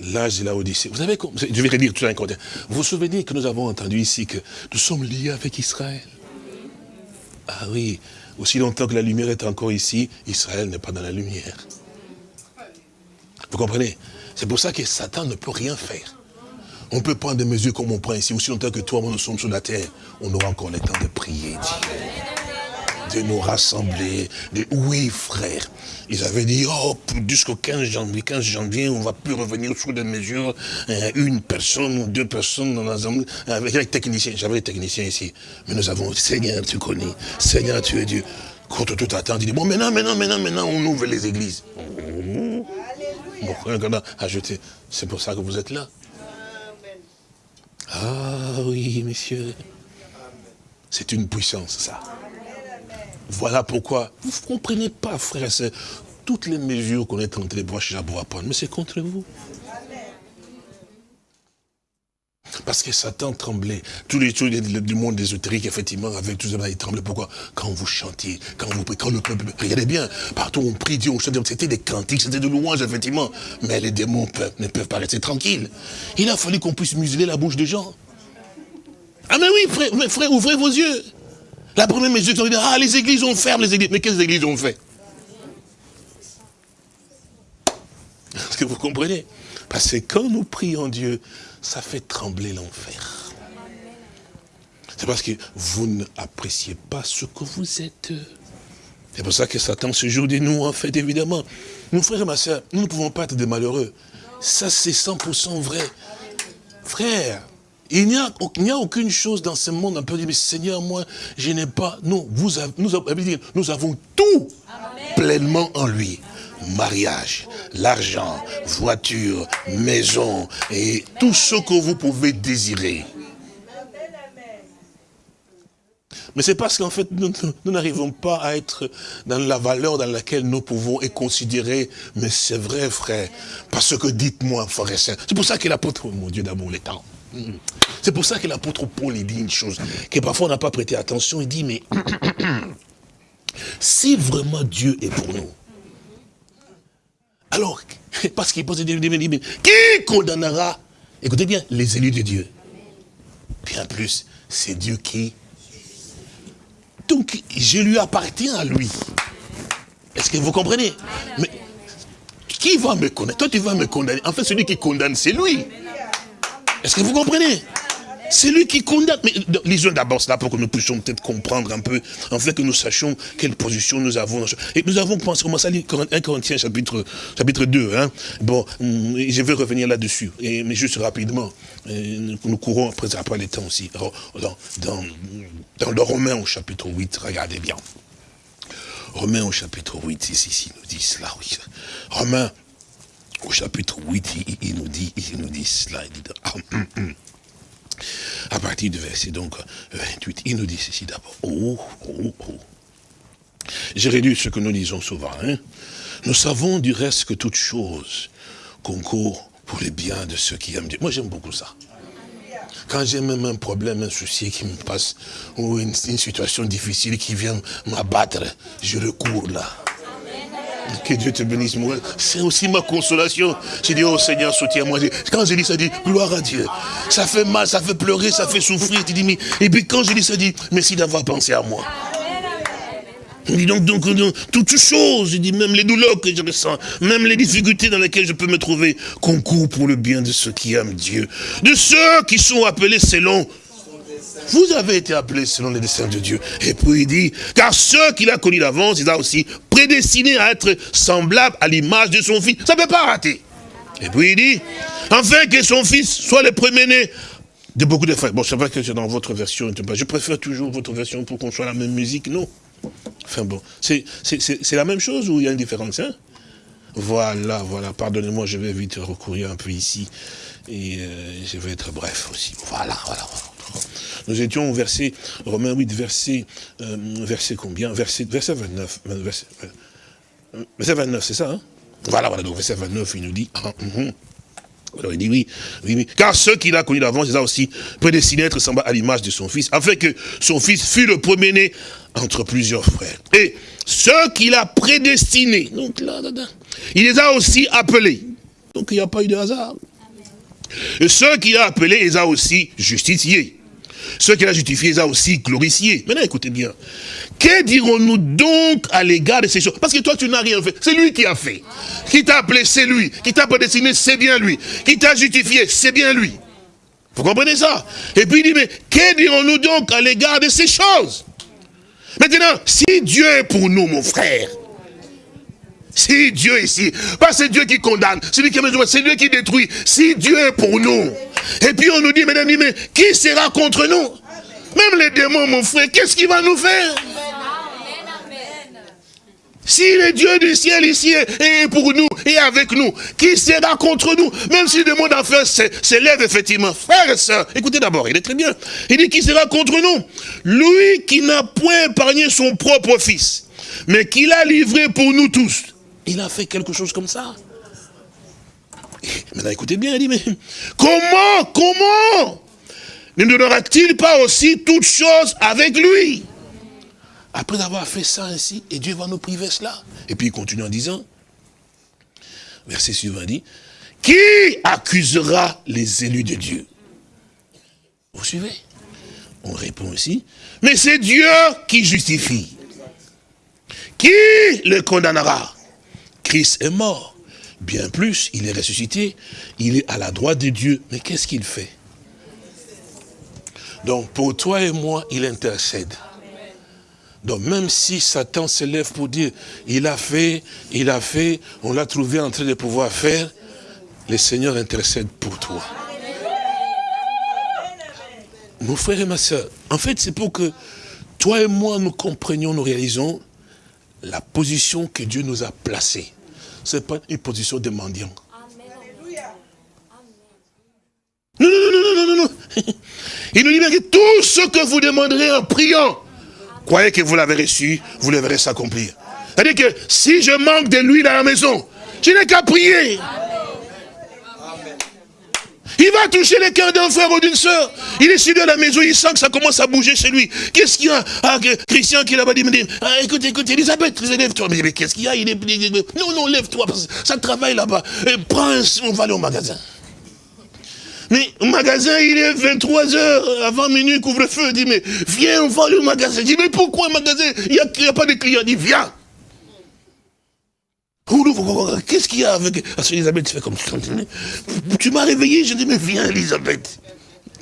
L'âge de la Odyssée. Vous savez, je vais redire tout un. Vous vous souvenez que nous avons entendu ici que nous sommes liés avec Israël Ah oui, aussi longtemps que la lumière est encore ici, Israël n'est pas dans la lumière. Vous comprenez? C'est pour ça que Satan ne peut rien faire. On peut prendre des mesures comme on prend ici, aussi longtemps que toi, nous sommes sur la terre. On aura encore le temps de prier, de nous rassembler. De... Oui, frère. Ils avaient dit, oh, jusqu'au 15 janvier, 15 janvier, on ne va plus revenir sur des mesures, euh, une personne ou deux personnes dans l'ensemble, avec les techniciens. J'avais les techniciens ici. Mais nous avons, Seigneur, tu connais. Seigneur, tu es Dieu. Contre tout attendre, il dit, bon, maintenant, maintenant, maintenant, maintenant, on ouvre les églises. C'est pour ça que vous êtes là. Ah oui, messieurs. C'est une puissance, ça. Voilà pourquoi vous ne comprenez pas, frère et toutes les mesures qu'on est en train de prendre, mais c'est contre vous. Parce que Satan tremblait. Tous les choses du monde ésotérique, effectivement, avec tout ça, il tremblait. Pourquoi? Quand vous chantiez, quand vous quand le peuple, regardez bien, partout on prie Dieu, on chante, c'était des cantiques, c'était de louanges, effectivement. Mais les démons ne peuvent pas rester tranquilles. Il a fallu qu'on puisse museler la bouche des gens. Ah mais oui, frère, frère ouvrez vos yeux. La première mesure, c'est ah, les églises ont fermé les églises. Mais quelles églises ont fait? Est-ce que vous comprenez? Parce que quand nous prions Dieu, ça fait trembler l'enfer. C'est parce que vous n'appréciez pas ce que vous êtes. C'est pour ça que Satan se joue de nous, en fait, évidemment. Nous, frères et ma soeur, nous ne pouvons pas être des malheureux. Ça, c'est 100% vrai. Frère, il n'y a, a, aucune chose dans ce monde, on peut dire, mais Seigneur, moi, je n'ai pas. Non, vous nous, nous avons tout pleinement en lui mariage, l'argent, voiture, maison et tout ce que vous pouvez désirer. Mais c'est parce qu'en fait, nous n'arrivons pas à être dans la valeur dans laquelle nous pouvons être considérés. Mais c'est vrai, frère. Parce que dites-moi, frère et C'est pour ça que l'apôtre, mon Dieu d'amour, les temps. Hmm. C'est pour ça que l'apôtre Paul, il dit une chose, que parfois on n'a pas prêté attention. Il dit, mais si vraiment Dieu est pour nous, alors, parce qu'il pose des mais qui condamnera, écoutez bien, les élus de Dieu Bien plus, c'est Dieu qui donc, je lui appartiens à lui. Est-ce que vous comprenez? Mais qui va me condamner? Toi, tu vas me condamner. En fait, celui qui condamne, c'est lui. Est-ce que vous comprenez? C'est lui qui condamne. Mais lisons d'abord cela pour que nous puissions peut-être comprendre un peu, en fait que nous sachions quelle position nous avons. Et nous avons commencé à lire 1 Corinthiens chapitre, chapitre 2. Hein. Bon, hum, je vais revenir là-dessus, mais juste rapidement. Nous courons après, après les temps aussi. Dans, dans, dans le Romain au chapitre 8, regardez bien. Romain au chapitre 8, ici, ici, nous dit cela. Romain au chapitre 8, il, nous dit, il nous dit cela. Ah, hum, hum. À partir du verset donc 28, il nous dit ceci d'abord. Oh, oh, oh. J'ai réduit ce que nous disons souvent. Hein. Nous savons du reste que toute chose concourt pour le bien de ceux qui aiment Dieu. Moi j'aime beaucoup ça. Quand j'ai même un problème, un souci qui me passe, ou une situation difficile qui vient m'abattre, je recours là. Que Dieu te bénisse, moi. C'est aussi ma consolation. J'ai dit, oh Seigneur, soutiens-moi. Quand je dis ça, dit, gloire à Dieu. Ça fait mal, ça fait pleurer, ça fait souffrir. Tu dis, mais... Et puis quand je dis ça, dit, merci d'avoir pensé à moi. dit donc, donc, donc, toutes choses, je dis même les douleurs que je ressens, même les difficultés dans lesquelles je peux me trouver, concourent pour le bien de ceux qui aiment Dieu. De ceux qui sont appelés selon vous avez été appelés selon les desseins de Dieu. Et puis il dit, car ceux qu'il a connus d'avance, il a aussi prédestiné à être semblable à l'image de son fils. Ça ne peut pas rater. Et puis il dit, afin que son fils soit le premier-né de beaucoup de frères. Bon, c'est vrai que c'est dans votre version. Je préfère toujours votre version pour qu'on soit la même musique, non? Enfin bon, c'est la même chose ou il y a une différence hein? Voilà, voilà, pardonnez-moi, je vais vite recourir un peu ici. Et euh, je vais être bref aussi. Voilà, voilà, voilà. Nous étions au verset, Romains 8, verset, euh, verset combien? Verset, verset 29. Verset, 29, c'est ça, hein? Voilà, voilà, donc verset 29, il nous dit, ah, hum. alors il dit oui, oui, oui, car ceux qu'il a connus d'avance, il a aussi prédestiné à être semblable à l'image de son fils, afin que son fils fût le premier-né entre plusieurs frères. Et ceux qu'il a prédestinés, donc là, il les a aussi appelés. Donc il n'y a pas eu de hasard. Et ceux qu'il a appelés, il les a aussi justifiés. Ceux qu'il a justifiés, il les a aussi glorifiés. Maintenant, écoutez bien. Que dirons-nous donc à l'égard de ces choses? Parce que toi, tu n'as rien fait. C'est lui qui a fait. Qui t'a appelé, c'est lui. Qui t'a prédestiné, c'est bien lui. Qui t'a justifié, c'est bien lui. Vous comprenez ça? Et puis il dit, mais que dirons-nous donc à l'égard de ces choses? Maintenant, si Dieu est pour nous, mon frère, si Dieu ici, pas c'est Dieu qui condamne, c'est lui qui c'est Dieu qui détruit. Si Dieu est pour nous. Et puis on nous dit, mesdames, mais qui sera contre nous? Même les démons, mon frère, qu'est-ce qu'il va nous faire? Si le Dieu du ciel ici est pour nous et avec nous, qui sera contre nous? Même si le monde d'enfer s'élève effectivement. Frère et soeur, écoutez d'abord, il est très bien. Il dit qui sera contre nous? Lui qui n'a point épargné son propre fils, mais qui l'a livré pour nous tous. Il a fait quelque chose comme ça. maintenant, écoutez bien, il dit, mais comment, comment ne donnera-t-il pas aussi toutes choses avec lui? Après avoir fait ça ainsi, et Dieu va nous priver cela. Et puis il continue en disant, verset suivant dit, qui accusera les élus de Dieu? Vous suivez? On répond aussi, mais c'est Dieu qui justifie. Qui le condamnera? Christ est mort. Bien plus, il est ressuscité, il est à la droite de Dieu. Mais qu'est-ce qu'il fait? Donc pour toi et moi, il intercède. Donc même si Satan se lève pour dire, il a fait, il a fait, on l'a trouvé en train de pouvoir faire, le Seigneur intercède pour toi. Mon frère et ma soeur, en fait c'est pour que toi et moi nous comprenions, nous réalisons la position que Dieu nous a placée ce n'est pas une position de mendiant. Non, non, non, non, non, non, Il nous dit que tout ce que vous demanderez en priant, croyez que vous l'avez reçu, vous le verrez s'accomplir. C'est-à-dire que si je manque de l'huile à la maison, je n'ai qu'à prier. Il va toucher le cœur d'un frère ou d'une soeur. Il est suivi à la maison, il sent que ça commence à bouger chez lui. Qu'est-ce qu'il y a? Ah, Christian qui là-bas dit, me dit, ah, écoute, écoute, Elisabeth, lève-toi. Mais, qu'est-ce qu'il y a? Il est, Non, non, lève-toi, ça travaille là-bas. Prends, on va aller au magasin. Mais au magasin, il est 23 heures, avant minuit, couvre-feu. Il dit, mais viens, on va aller au magasin. Il dit, mais pourquoi au magasin? Il n'y a, a, pas de clients. Il dit, viens. Qu'est-ce qu'il y a avec... Elisabeth, tu fais comme... Tu m'as réveillé, je dis, mais viens, Elisabeth.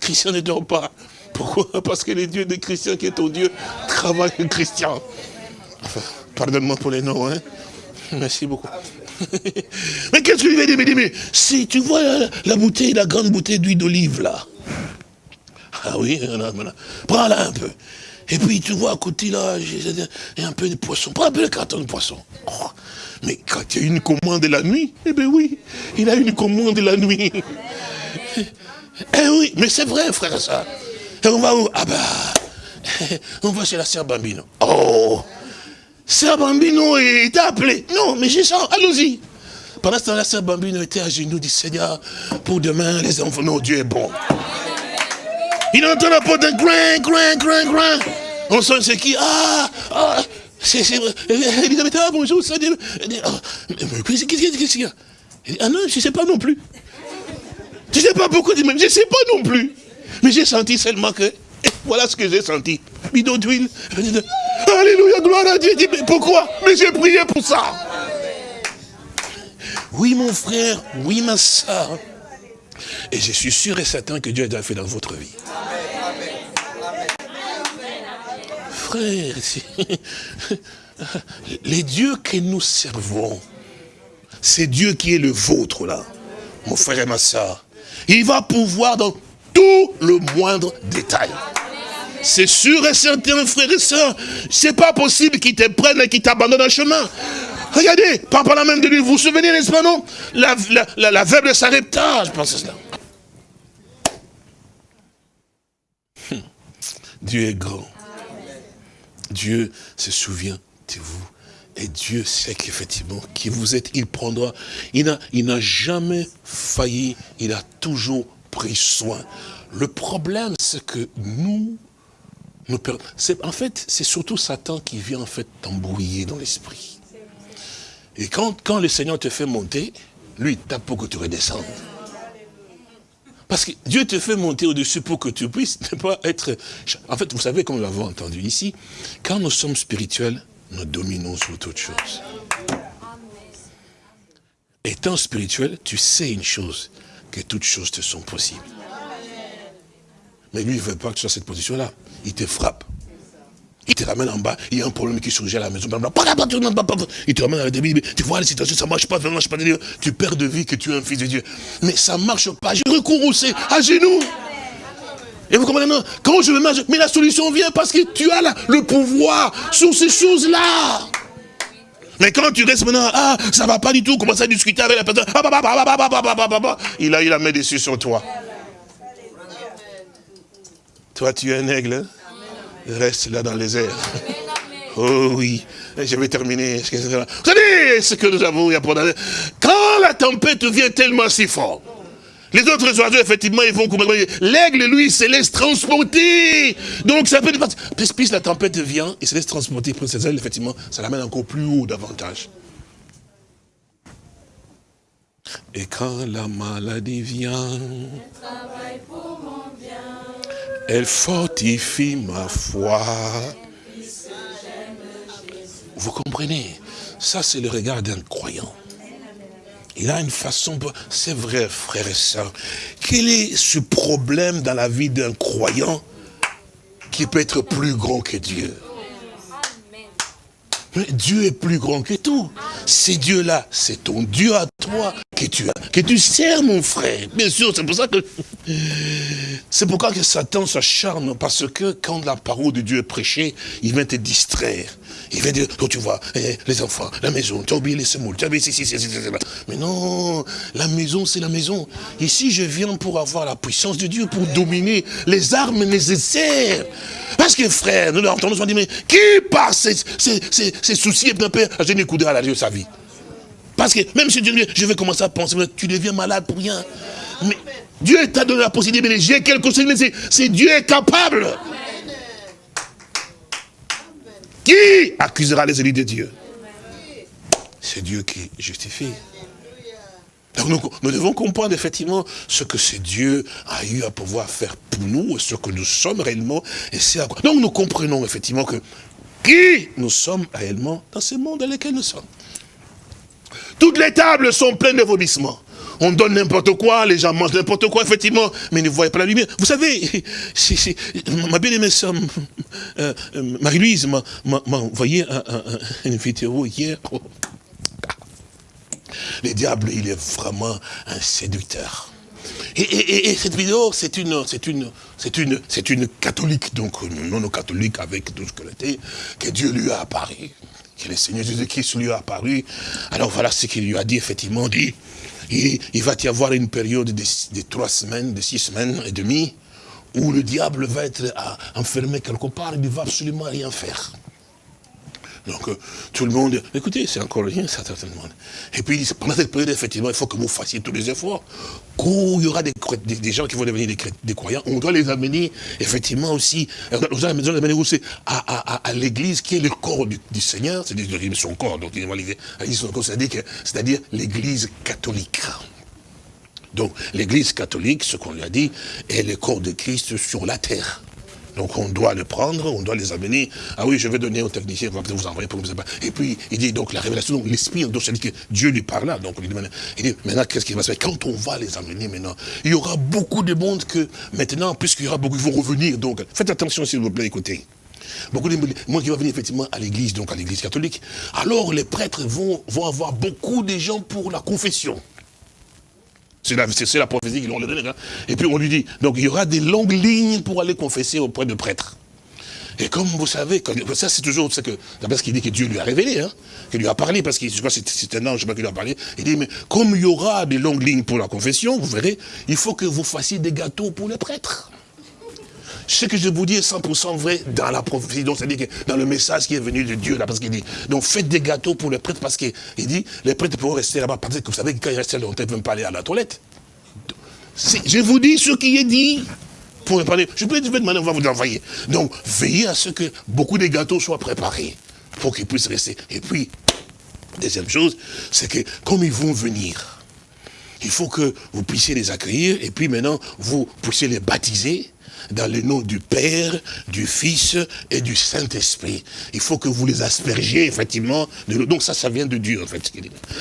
Christian ne dort pas. Pourquoi? Parce que le Dieu de Christian, qui est ton Dieu, travaille avec Christian. Enfin, pardonne-moi pour les noms, hein. Merci beaucoup. mais qu'est-ce que veux dire Mais mais si tu vois la, bouteille, la grande bouteille d'huile d'olive, là. Ah oui, prends-la un peu. Et puis tu vois à côté là, a un peu de poisson. Prends un peu de carton de poisson. Oh, mais quand il y a une commande de la nuit, eh bien oui, il a une commande de la nuit. Eh oui, mais c'est vrai, frère ça. Et on va où? Ah ben, on va chez la sœur Bambino. Oh, sœur Bambino est appelée. Non, mais j'ai ça, allons-y. Pendant ce temps, la sœur Bambino était à genoux, dit Seigneur, pour demain, les enfants, non, Dieu est bon. Il entend la porte d'un grain, grain, grain, grain. On sent c'est qui? Ah, ah c'est, Elisabeth, ah bonjour, ça dit, qu'est-ce qu'il y a? Ah non, je ne sais pas non plus. Je ne sais pas pourquoi, je ne sais pas non plus. Mais j'ai senti seulement que, voilà ce que j'ai senti. Bidon d'huile. Alléluia, gloire à Dieu. mais pourquoi? Mais j'ai prié pour ça. Oui, mon frère, oui, ma soeur. Et je suis sûr et certain que Dieu a déjà fait dans votre vie. les dieux que nous servons, c'est Dieu qui est le vôtre là, mon frère et ma soeur. Il va pouvoir dans tout le moindre détail. C'est sûr et certain, frère et soeur, c'est pas possible qu'ils te prennent et qu'ils t'abandonnent en chemin. Regardez, par, la même de lui, vous vous souvenez, n'est-ce pas, non? La, la, la, veuve je pense à cela. Hum. Dieu est grand. Dieu se souvient de vous. Et Dieu sait qu'effectivement, qui vous êtes, il prendra. Il n'a jamais failli, il a toujours pris soin. Le problème, c'est que nous, nous en fait, c'est surtout Satan qui vient en fait t'embrouiller dans l'esprit. Et quand, quand le Seigneur te fait monter, lui, il tape pour que tu redescendes. Parce que Dieu te fait monter au-dessus pour que tu puisses ne pas être... En fait, vous savez, comme nous l'avons entendu ici, quand nous sommes spirituels, nous dominons sur toute chose. Étant spirituel, tu sais une chose, que toutes choses te sont possibles. Mais lui, il ne veut pas que tu sois cette position-là. Il te frappe. Il te ramène en bas, il y a un problème qui surgit à la maison. Il te ramène à la débit, tu vois la situation, ça ne marche pas, ça marche pas. Tu perds de vie que tu es un fils de Dieu. Mais ça ne marche pas. Je recours aussi à genoux. Et vous comprenez, quand je me mets, mais la solution vient parce que tu as le pouvoir sur ces choses-là. Mais quand tu restes maintenant, ah, ça va pas du tout, commence à discuter avec la personne, il a eu la main dessus sur toi. Toi, tu es un aigle, hein? Reste là dans les airs. Oh oui, je vais terminer. Vous savez ce que nous avons Quand la tempête vient tellement si fort, les autres oiseaux, effectivement, ils vont L'aigle, lui, se laisse transporter. Donc, ça peut plus, plus la tempête vient, il se laisse transporter. Pour ses ailes, effectivement, ça l'amène encore plus haut davantage. Et quand la maladie vient, elle fortifie ma foi. Vous comprenez? Ça, c'est le regard d'un croyant. Il a une façon, c'est vrai, frère et sœurs. Quel est ce problème dans la vie d'un croyant qui peut être plus grand que Dieu? Dieu est plus grand que tout. C'est Dieu-là, c'est ton Dieu à toi que tu as, que tu sers, mon frère. Bien sûr, c'est pour ça que... C'est pourquoi que Satan s'acharne, parce que quand la parole de Dieu est prêchée, il vient te distraire. Il vient dire, oh, tu vois, eh, les enfants, la maison, tu as oublié les semoules, tu as oublié ceci, ceci, ceci, Mais non, la maison, c'est la maison. Ici, je viens pour avoir la puissance de Dieu, pour dominer les armes nécessaires. Parce que frère, nous entendons dire, mais qui par ses, soucis et peur a jeté coup à la Dieu sa vie Parce que même si Dieu je vais commencer à penser, tu deviens malade pour rien. Mais Dieu t'a donné la possibilité, mais j'ai quelque chose, c'est Dieu est capable. Qui accusera les élus de Dieu? C'est Dieu qui justifie. Donc nous, devons comprendre effectivement ce que ce Dieu a eu à pouvoir faire pour nous, ce que nous sommes réellement, et c'est. Donc nous comprenons effectivement que qui nous sommes réellement dans ce monde dans lequel nous sommes. Toutes les tables sont pleines de vomissements. On donne n'importe quoi, les gens mangent n'importe quoi, effectivement, mais ils ne voient pas la lumière. Vous savez, ma bien-aimée euh, euh, Marie-Louise m'a envoyé une vidéo hier. Le diable, il est vraiment un séducteur. Et, cette vidéo, c'est une, c'est une, c'est une, c'est une catholique, donc non catholique avec tout ce qu'elle était, que Dieu lui a apparu, que le Seigneur Jésus-Christ lui a apparu. Alors voilà ce qu'il lui a dit, effectivement, dit, il, va y avoir une période de, de, trois semaines, de six semaines et demie, où le diable va être enfermé quelque part, il ne va absolument rien faire. Donc, euh, tout le monde, écoutez, c'est encore rien, ça, tout le monde. Et puis, pendant cette période, effectivement, il faut que vous fassiez tous les efforts. Quand il y aura des, gens qui vont devenir des, croyants, on doit les amener, effectivement, aussi, on doit les amener aussi à, l'église qui est le corps du, Seigneur, c'est-à-dire son corps, donc c'est-à-dire l'église catholique. Donc, l'église catholique, ce qu'on lui a dit, est le corps de Christ sur la terre. Donc on doit le prendre, on doit les amener. Ah oui, je vais donner au technicien, on va peut-être vous envoyer pour que vous Et puis il dit donc la révélation, donc l'esprit, donc c'est que Dieu lui parle là. Donc il dit maintenant, il dit, maintenant qu'est-ce qui va se faire? Quand on va les amener maintenant, il y aura beaucoup de monde que maintenant, puisqu'il y aura beaucoup, ils vont revenir. Donc faites attention s'il vous plaît, écoutez. Beaucoup de monde qui va venir effectivement à l'église, donc à l'église catholique. Alors les prêtres vont, vont avoir beaucoup de gens pour la confession. C'est la, prophétie qu'ils ont donné. Hein. Et puis on lui dit, donc il y aura des longues lignes pour aller confesser auprès de prêtres. Et comme vous savez, ça c'est toujours ce que, d'après ce qu'il dit que Dieu lui a révélé, hein, qu'il lui a parlé, parce que je crois c'est un ange, je qui lui a parlé, il dit, mais comme il y aura des longues lignes pour la confession, vous verrez, il faut que vous fassiez des gâteaux pour les prêtres. Ce que je vous dis est 100% vrai dans la prophétie, donc c'est-à-dire que dans le message qui est venu de Dieu, là, parce qu'il dit, donc faites des gâteaux pour les prêtres, parce qu'il dit, les prêtres pourront rester là-bas, parce que vous savez que quand ils restent là, on ne même pas aller à la toilette. Je vous dis ce qui est dit. Pour parler, je peux demander, on va vous envoyer. Donc, veillez à ce que beaucoup de gâteaux soient préparés pour qu'ils puissent rester. Et puis, deuxième chose, c'est que comme ils vont venir, il faut que vous puissiez les accueillir et puis maintenant, vous puissiez les baptiser dans le nom du Père, du Fils et du Saint-Esprit. Il faut que vous les aspergiez, effectivement. De donc ça, ça vient de Dieu, en fait.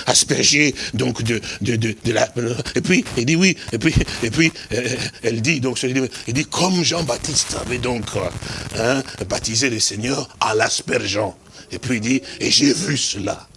Asperger, donc, de, de, de, la... Et puis, il dit oui, et puis, et puis euh, elle dit, donc, il dit, comme Jean-Baptiste avait donc hein, baptisé le Seigneur à l'aspergeant. Et puis il dit, et j'ai vu cela.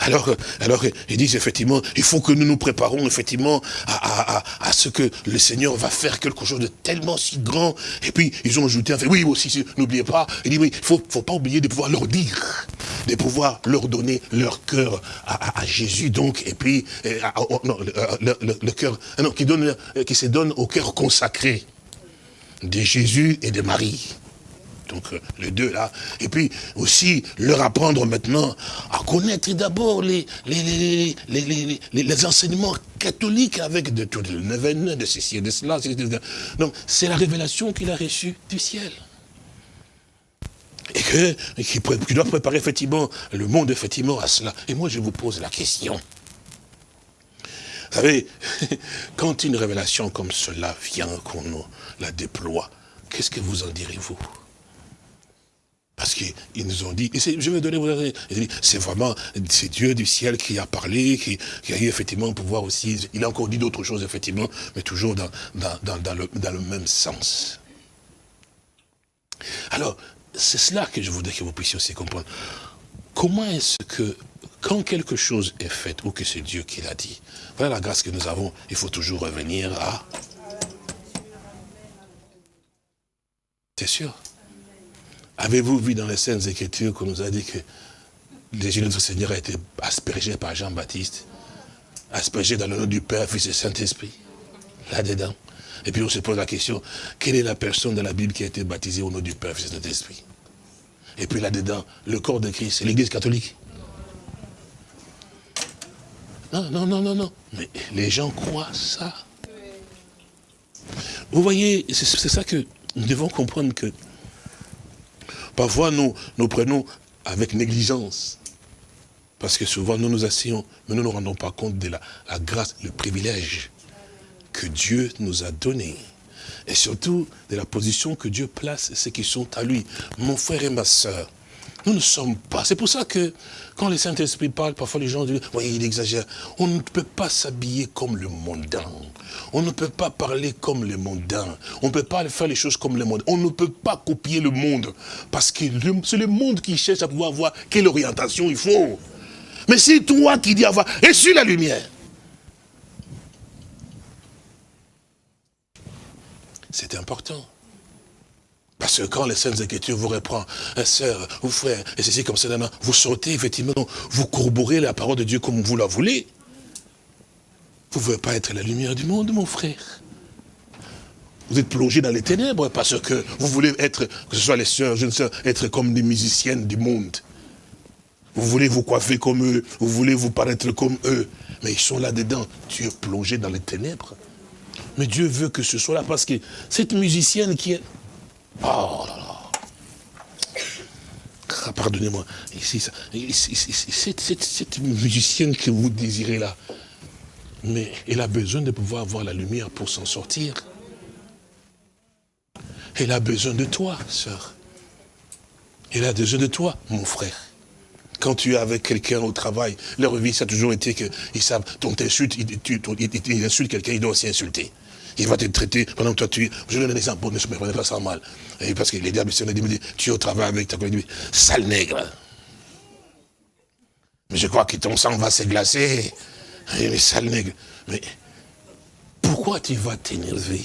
Alors, alors ils disent effectivement, il faut que nous nous préparons effectivement à, ce que le Seigneur va faire quelque chose de tellement si grand. Et puis, ils ont ajouté, fait, oui, aussi, n'oubliez pas, il dit, il faut, faut pas oublier de pouvoir leur dire, de pouvoir leur donner leur cœur à, Jésus, donc, et puis, non, le, cœur, non, qui, qui se donne au cœur consacré de Jésus et de Marie donc euh, les deux là, et puis aussi leur apprendre maintenant à connaître d'abord les les, les, les, enseignements catholiques avec de tout le Neven, de ceci et de cela. Donc c'est la révélation qu'il a reçue du ciel. Et qui doit préparer effectivement le monde à cela. Et moi je vous pose la question. Vous savez, quand une révélation comme cela vient, qu'on la déploie, qu'est-ce que vous en direz-vous? Parce qu'ils nous ont dit, je vais donner vous c'est vraiment, c'est Dieu du ciel qui a parlé, qui, a eu effectivement pouvoir aussi, il a encore dit d'autres choses effectivement, mais toujours dans, dans, le, dans le même sens. Alors, c'est cela que je voudrais que vous puissiez aussi comprendre. Comment est-ce que, quand quelque chose est fait, ou que c'est Dieu qui l'a dit, voilà la grâce que nous avons, il faut toujours revenir à... C'est sûr. Avez-vous vu dans les scènes Écritures qu'on nous a dit que les de notre Seigneur a été aspergé par Jean-Baptiste, aspergé dans le nom du Père, Fils et Saint-Esprit, là-dedans? Et puis on se pose la question, quelle est la personne dans la Bible qui a été baptisée au nom du Père, Fils et Saint-Esprit? Et puis là-dedans, le corps de Christ, c'est l'Église catholique. Non, non, non, non, non. Mais les gens croient ça. Vous voyez, c'est ça que nous devons comprendre que parfois nous, nous prenons avec négligence. Parce que souvent nous nous asseyons, mais nous ne nous rendons pas compte de la, la grâce, le privilège que Dieu nous a donné. Et surtout de la position que Dieu place ceux qui sont à lui. Mon frère et ma soeur, nous ne sommes pas. C'est pour ça que quand le Saint-Esprit parle, parfois les gens disent, voyez, il exagère. On ne peut pas s'habiller comme le mondain. On ne peut pas parler comme le mondain. On ne peut pas faire les choses comme le monde. On ne peut pas copier le monde. Parce que c'est le monde qui cherche à pouvoir voir quelle orientation il faut. Mais c'est toi qui dis avoir reçu la lumière. C'est important. Parce que quand les Saintes Écritures vous reprend, un sœur, ou frère, et ceci comme ça, vous sortez effectivement, vous corroborez la parole de Dieu comme vous la voulez. Vous ne voulez pas être la lumière du monde, mon frère. Vous êtes plongé dans les ténèbres parce que vous voulez être, que ce soit les sœurs, jeunes sœurs, être comme des musiciennes du monde. Vous voulez vous coiffer comme eux, vous voulez vous paraître comme eux. Mais ils sont là-dedans. Tu es plongé dans les ténèbres. Mais Dieu veut que ce soit là parce que cette musicienne qui est... Oh là là. Ah, pardonnez-moi. Cette, musicienne que vous désirez là, mais elle a besoin de pouvoir avoir la lumière pour s'en sortir. Elle a besoin de toi, sœur. Elle a besoin de toi, mon frère. Quand tu es avec quelqu'un au travail, leur vie, ça a toujours été qu'ils savent, ton insulte, il, tu, quelqu'un, il doit aussi insulter il va te traiter pendant que toi tu... Je donne un exemple, ne se prenez pas ça mal. Et parce que les diables, si on dit, tu es au travail avec ta collègue, sale nègre. Mais je crois que ton sang va se glacer. Mais sale nègre. Mais pourquoi tu vas t'énerver?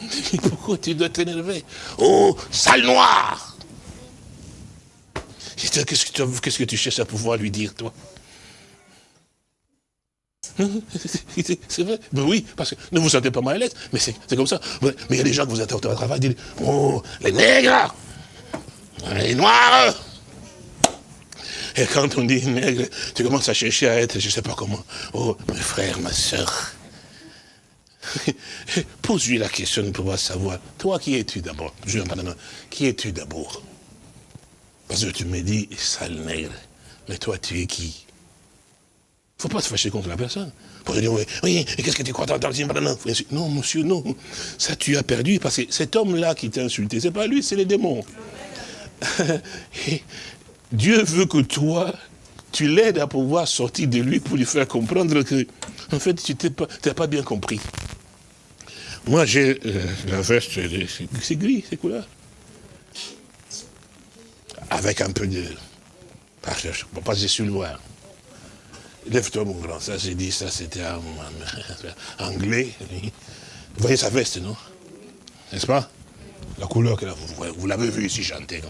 Pourquoi tu dois t'énerver? Oh, sale noir Qu'est-ce que tu cherches à pouvoir lui dire, toi? c'est vrai. Mais oui, parce que ne vous sentez pas mal à l'aise, mais c'est comme ça. Mais il y a des gens que vous êtes au travail, disent, oh, les nègres, les noirs. Et quand on dit nègre, tu commences à chercher à être, je ne sais pas comment. Oh, mes frères, ma soeur. Pose-lui la question pour pouvoir savoir, toi qui es-tu d'abord? Qui es-tu d'abord? Parce que tu me dis, sale nègre. Mais toi, tu es qui? Ne faut pas se fâcher contre la personne. Pour dire, oui, oui qu'est-ce que tu crois Non, monsieur, non. Ça, tu as perdu, parce que cet homme-là qui t'a insulté, c'est pas lui, c'est les démons. Dieu veut que toi, tu l'aides à pouvoir sortir de lui pour lui faire comprendre que, en fait, tu n'as pas, pas, bien compris. Moi, j'ai euh, la veste, c'est gris, c'est couleur. Avec un peu de... Parce que je ne peux pas sur le noir. Lève-toi, mon grand. Ça, j'ai dit, ça, c'était anglais. Vous voyez sa veste, non? N'est-ce pas? La couleur que vous, vous l'avez vu ici chanter.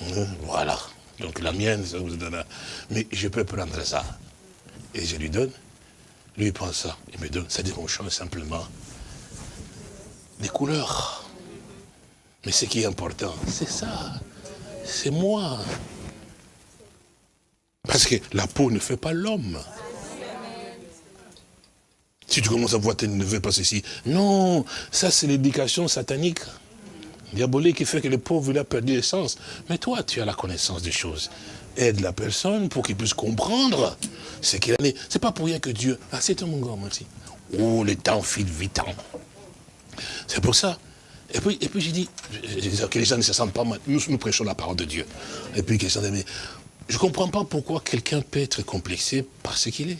Hein? Voilà. Donc la mienne, ça vous donne. Mais je peux prendre ça. Et je lui donne. Lui, il prend ça. Il me donne. Ça dit qu'on change simplement des couleurs. Mais ce qui est important, c'est ça. C'est moi. Parce que la peau ne fait pas l'homme. Si tu commences à voir tes neveux passer ici, non, ça c'est l'éducation satanique, diabolique qui fait que le pauvre il a perdu l'essence. Mais toi, tu as la connaissance des choses. Aide la personne pour qu'il puisse comprendre ce qu'il en est. C'est pas pour rien que Dieu. Ah, c'est mon gars, merci. Oh, le temps file vite. Hein. C'est pour ça. Et puis, et puis j'ai dit, que les gens ne se sentent pas mal. Nous, nous prêchons la parole de Dieu. Et puis, qu'ils sont je ne comprends pas pourquoi quelqu'un peut être complexé par ce qu'il est.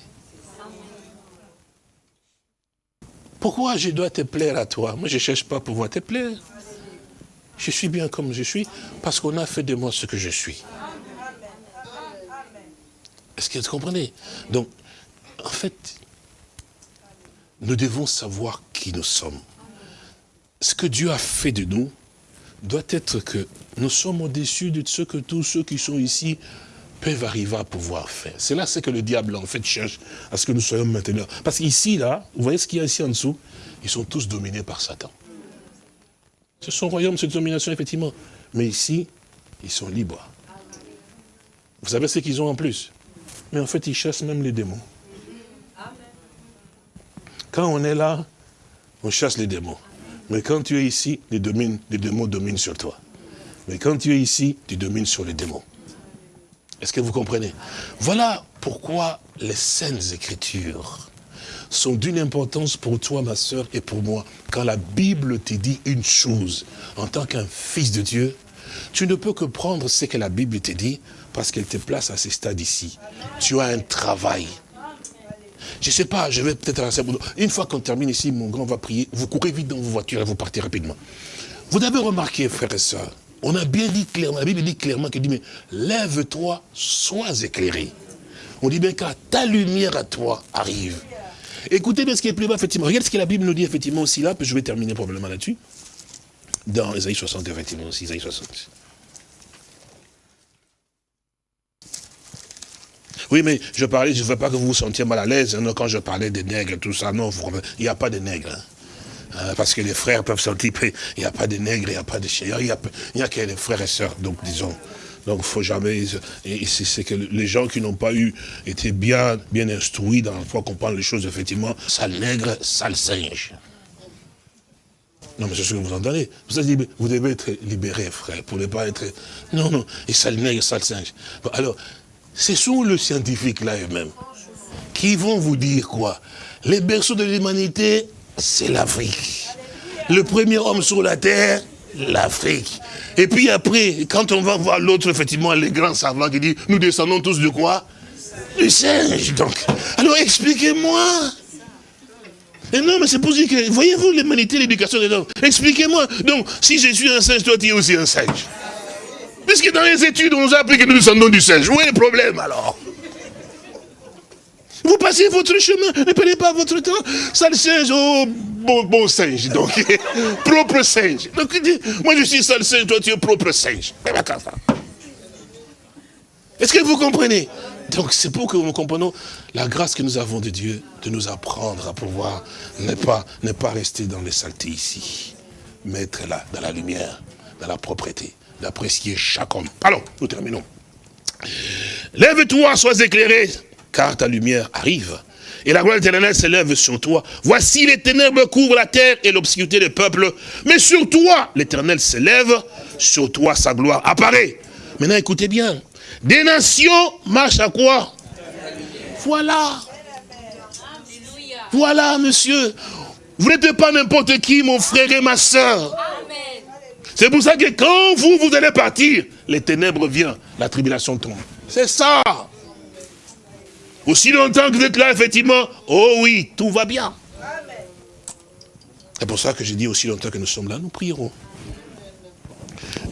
Pourquoi je dois te plaire à toi? Moi, je ne cherche pas à pouvoir te plaire. Je suis bien comme je suis parce qu'on a fait de moi ce que je suis. Est-ce que vous comprenez? Donc, en fait, nous devons savoir qui nous sommes. Ce que Dieu a fait de nous doit être que nous sommes au-dessus de ce que tous ceux qui sont ici peuvent arriver à pouvoir faire. C'est là ce que le diable, en fait, cherche à ce que nous soyons maintenant. Parce qu'ici, là, vous voyez ce qu'il y a ici en dessous? Ils sont tous dominés par Satan. C'est son royaume, cette domination, effectivement. Mais ici, ils sont libres. Vous savez ce qu'ils ont en plus? Mais en fait, ils chassent même les démons. Quand on est là, on chasse les démons. Mais quand tu es ici, les, les démons dominent sur toi. Mais quand tu es ici, tu domines sur les démons. Est-ce que vous comprenez? Voilà pourquoi les saintes écritures sont d'une importance pour toi, ma soeur, et pour moi. Quand la Bible te dit une chose, en tant qu'un fils de Dieu, tu ne peux que prendre ce que la Bible te dit, parce qu'elle te place à ce stade ici. Tu as un travail. Je ne sais pas, je vais peut-être. Une fois qu'on termine ici, mon grand va prier. Vous courez vite dans vos voitures et vous partez rapidement. Vous avez remarqué, frères et sœurs, on a bien dit clairement, la Bible dit clairement qu'il dit, mais lève-toi, sois éclairé. On dit bien quand ta lumière à toi arrive. Écoutez bien ce qui est plus bas, effectivement. Regardez ce que la Bible nous dit, effectivement, aussi là, puis je vais terminer probablement là-dessus. Dans Isaïe 60, effectivement, aussi, Isaïe 60. Oui, mais je parlais, je ne veux pas que vous vous sentiez mal à l'aise hein, quand je parlais des nègres, tout ça. Non, il n'y a pas de nègres. Hein. Euh, parce que les frères peuvent sentir, il n'y a pas de nègres, il n'y a pas de chiens, il n'y a, que les frères et sœurs, donc disons. Donc il faut jamais... Et c'est que les gens qui n'ont pas eu, été bien, bien instruits dans la foi, comprendre les choses, effectivement, sale nègre, sale singe. Non, mais c'est ce que vous entendez. Vous, vous devez être libéré, frère, pour ne pas être... Non, non, et sale nègre, sale singe. alors, ce sont les scientifiques là eux-mêmes qui vont vous dire quoi? Les berceaux de l'humanité, c'est l'Afrique. Le premier homme sur la terre, l'Afrique. Et puis après, quand on va voir l'autre, effectivement, les grands savants qui disent, nous descendons tous de quoi? Du singe, donc. Alors expliquez-moi. Et non, mais c'est pour dire que, voyez-vous l'humanité, l'éducation des hommes? Expliquez-moi. Donc, si je suis un singe, toi tu es aussi un singe. Puisque dans les études, on nous a appris que nous descendons du singe. Où est le problème alors? Vous passez votre chemin, ne perdez pas votre temps. Sale singe, oh, bon, singe, donc, propre singe. Donc, moi je suis sale singe, toi tu es propre singe. Est-ce que vous comprenez? Donc c'est pour que nous comprenions la grâce que nous avons de Dieu, de nous apprendre à pouvoir ne pas, ne pas rester dans les saletés ici, mais être là, dans la lumière, dans la propreté, d'apprécier chaque homme. Alors, nous terminons. Lève-toi, sois éclairé, car ta lumière arrive. Et la gloire éternelle s'élève sur toi. Voici les ténèbres couvrent la terre et l'obscurité des peuples. Mais sur toi, l'éternel s'élève, sur toi sa gloire apparaît. Maintenant, écoutez bien. Des nations marchent à quoi? Voilà. Voilà, monsieur. Vous n'êtes pas n'importe qui, mon frère et ma soeur. C'est pour ça que quand vous, vous allez partir, les ténèbres viennent, la tribulation tombe. C'est ça. Aussi longtemps que vous êtes là, effectivement, oh oui, tout va bien. C'est pour ça que j'ai dit aussi longtemps que nous sommes là, nous prierons.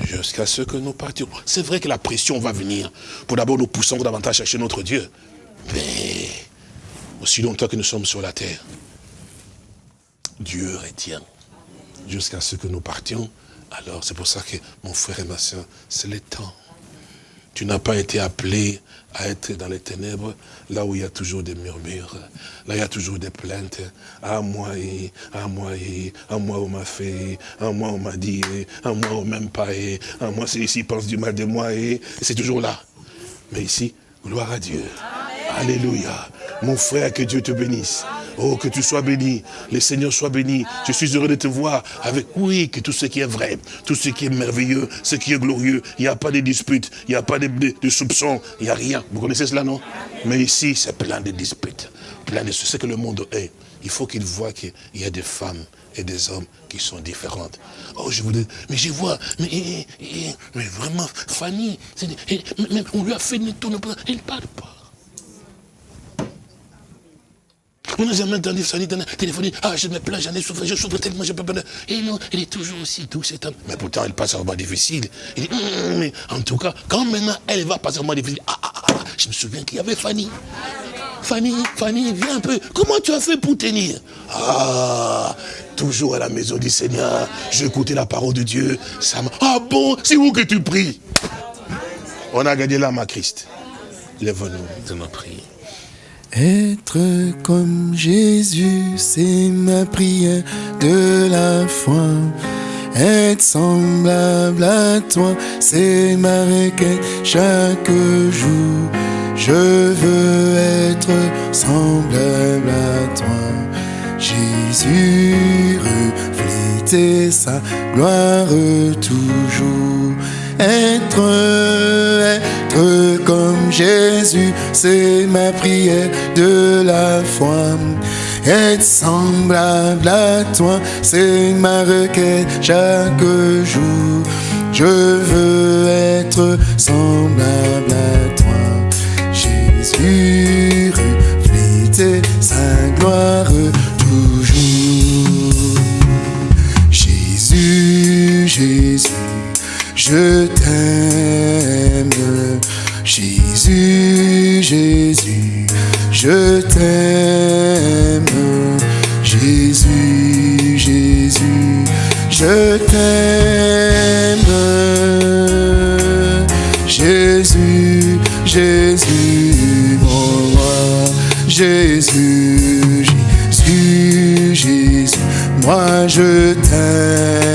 Jusqu'à ce que nous partions. C'est vrai que la pression va venir. Pour d'abord nous poussons davantage chercher notre Dieu. Mais aussi longtemps que nous sommes sur la terre, Dieu retient. Jusqu'à ce que nous partions. Alors c'est pour ça que mon frère et ma soeur, c'est le temps. Tu n'as pas été appelé à être dans les ténèbres, là où il y a toujours des murmures, là il y a toujours des plaintes. À moi, et, à moi, et, à moi on m'a fait, à moi on m'a dit, à moi on m'aime pas, et, à moi c'est ici pense du mal de moi, et, c'est toujours là. Mais ici, gloire à Dieu. Alléluia. Mon frère, que Dieu te bénisse. Oh, que tu sois béni. Le Seigneur soit béni. Je suis heureux de te voir avec, oui, que tout ce qui est vrai, tout ce qui est merveilleux, ce qui est glorieux, il n'y a pas de disputes, il n'y a pas de, soupçons, il n'y a rien. Vous connaissez cela, non? Mais ici, c'est plein de disputes, plein de ce que le monde est. Il faut qu'il voit qu'il y a des femmes et des hommes qui sont différentes. Oh, je voulais, mais je vois, mais, mais vraiment, Fanny, on lui a fait tout, il ne parle pas. On nous même entendu téléphoner, ah je me plains, j'en ai souffert, je souffre tellement, je peux pas. Et non, il est toujours aussi doux cet homme. Mais pourtant, il passe un moment difficile. Il dit, hum, hum, mais en tout cas, quand maintenant elle va passer un moment difficile, ah, ah, ah Ah, je me souviens qu'il y avait Fanny. Fanny, Fanny, viens un peu. Comment tu as fait pour tenir? Ah, toujours à la maison du Seigneur, écouté la parole de Dieu. Ça ah bon, c'est où que tu pries? On a gagné l'âme à Christ. Lève-nous de nos prières. Être comme Jésus, c'est ma prière de la foi. Être semblable à toi, c'est ma requête chaque jour. Je veux être semblable à toi. Jésus, refléter sa gloire toujours. Être, comme Jésus, c'est ma prière de la foi. Être semblable à toi, c'est ma requête chaque jour. Je veux être semblable à toi. Jésus, refléter sa gloire je t'aime. Jésus, Jésus, je t'aime. Jésus, Jésus, je t'aime. Jésus, Jésus, mon roi. Jésus, Jésus, Jésus, moi je t'aime.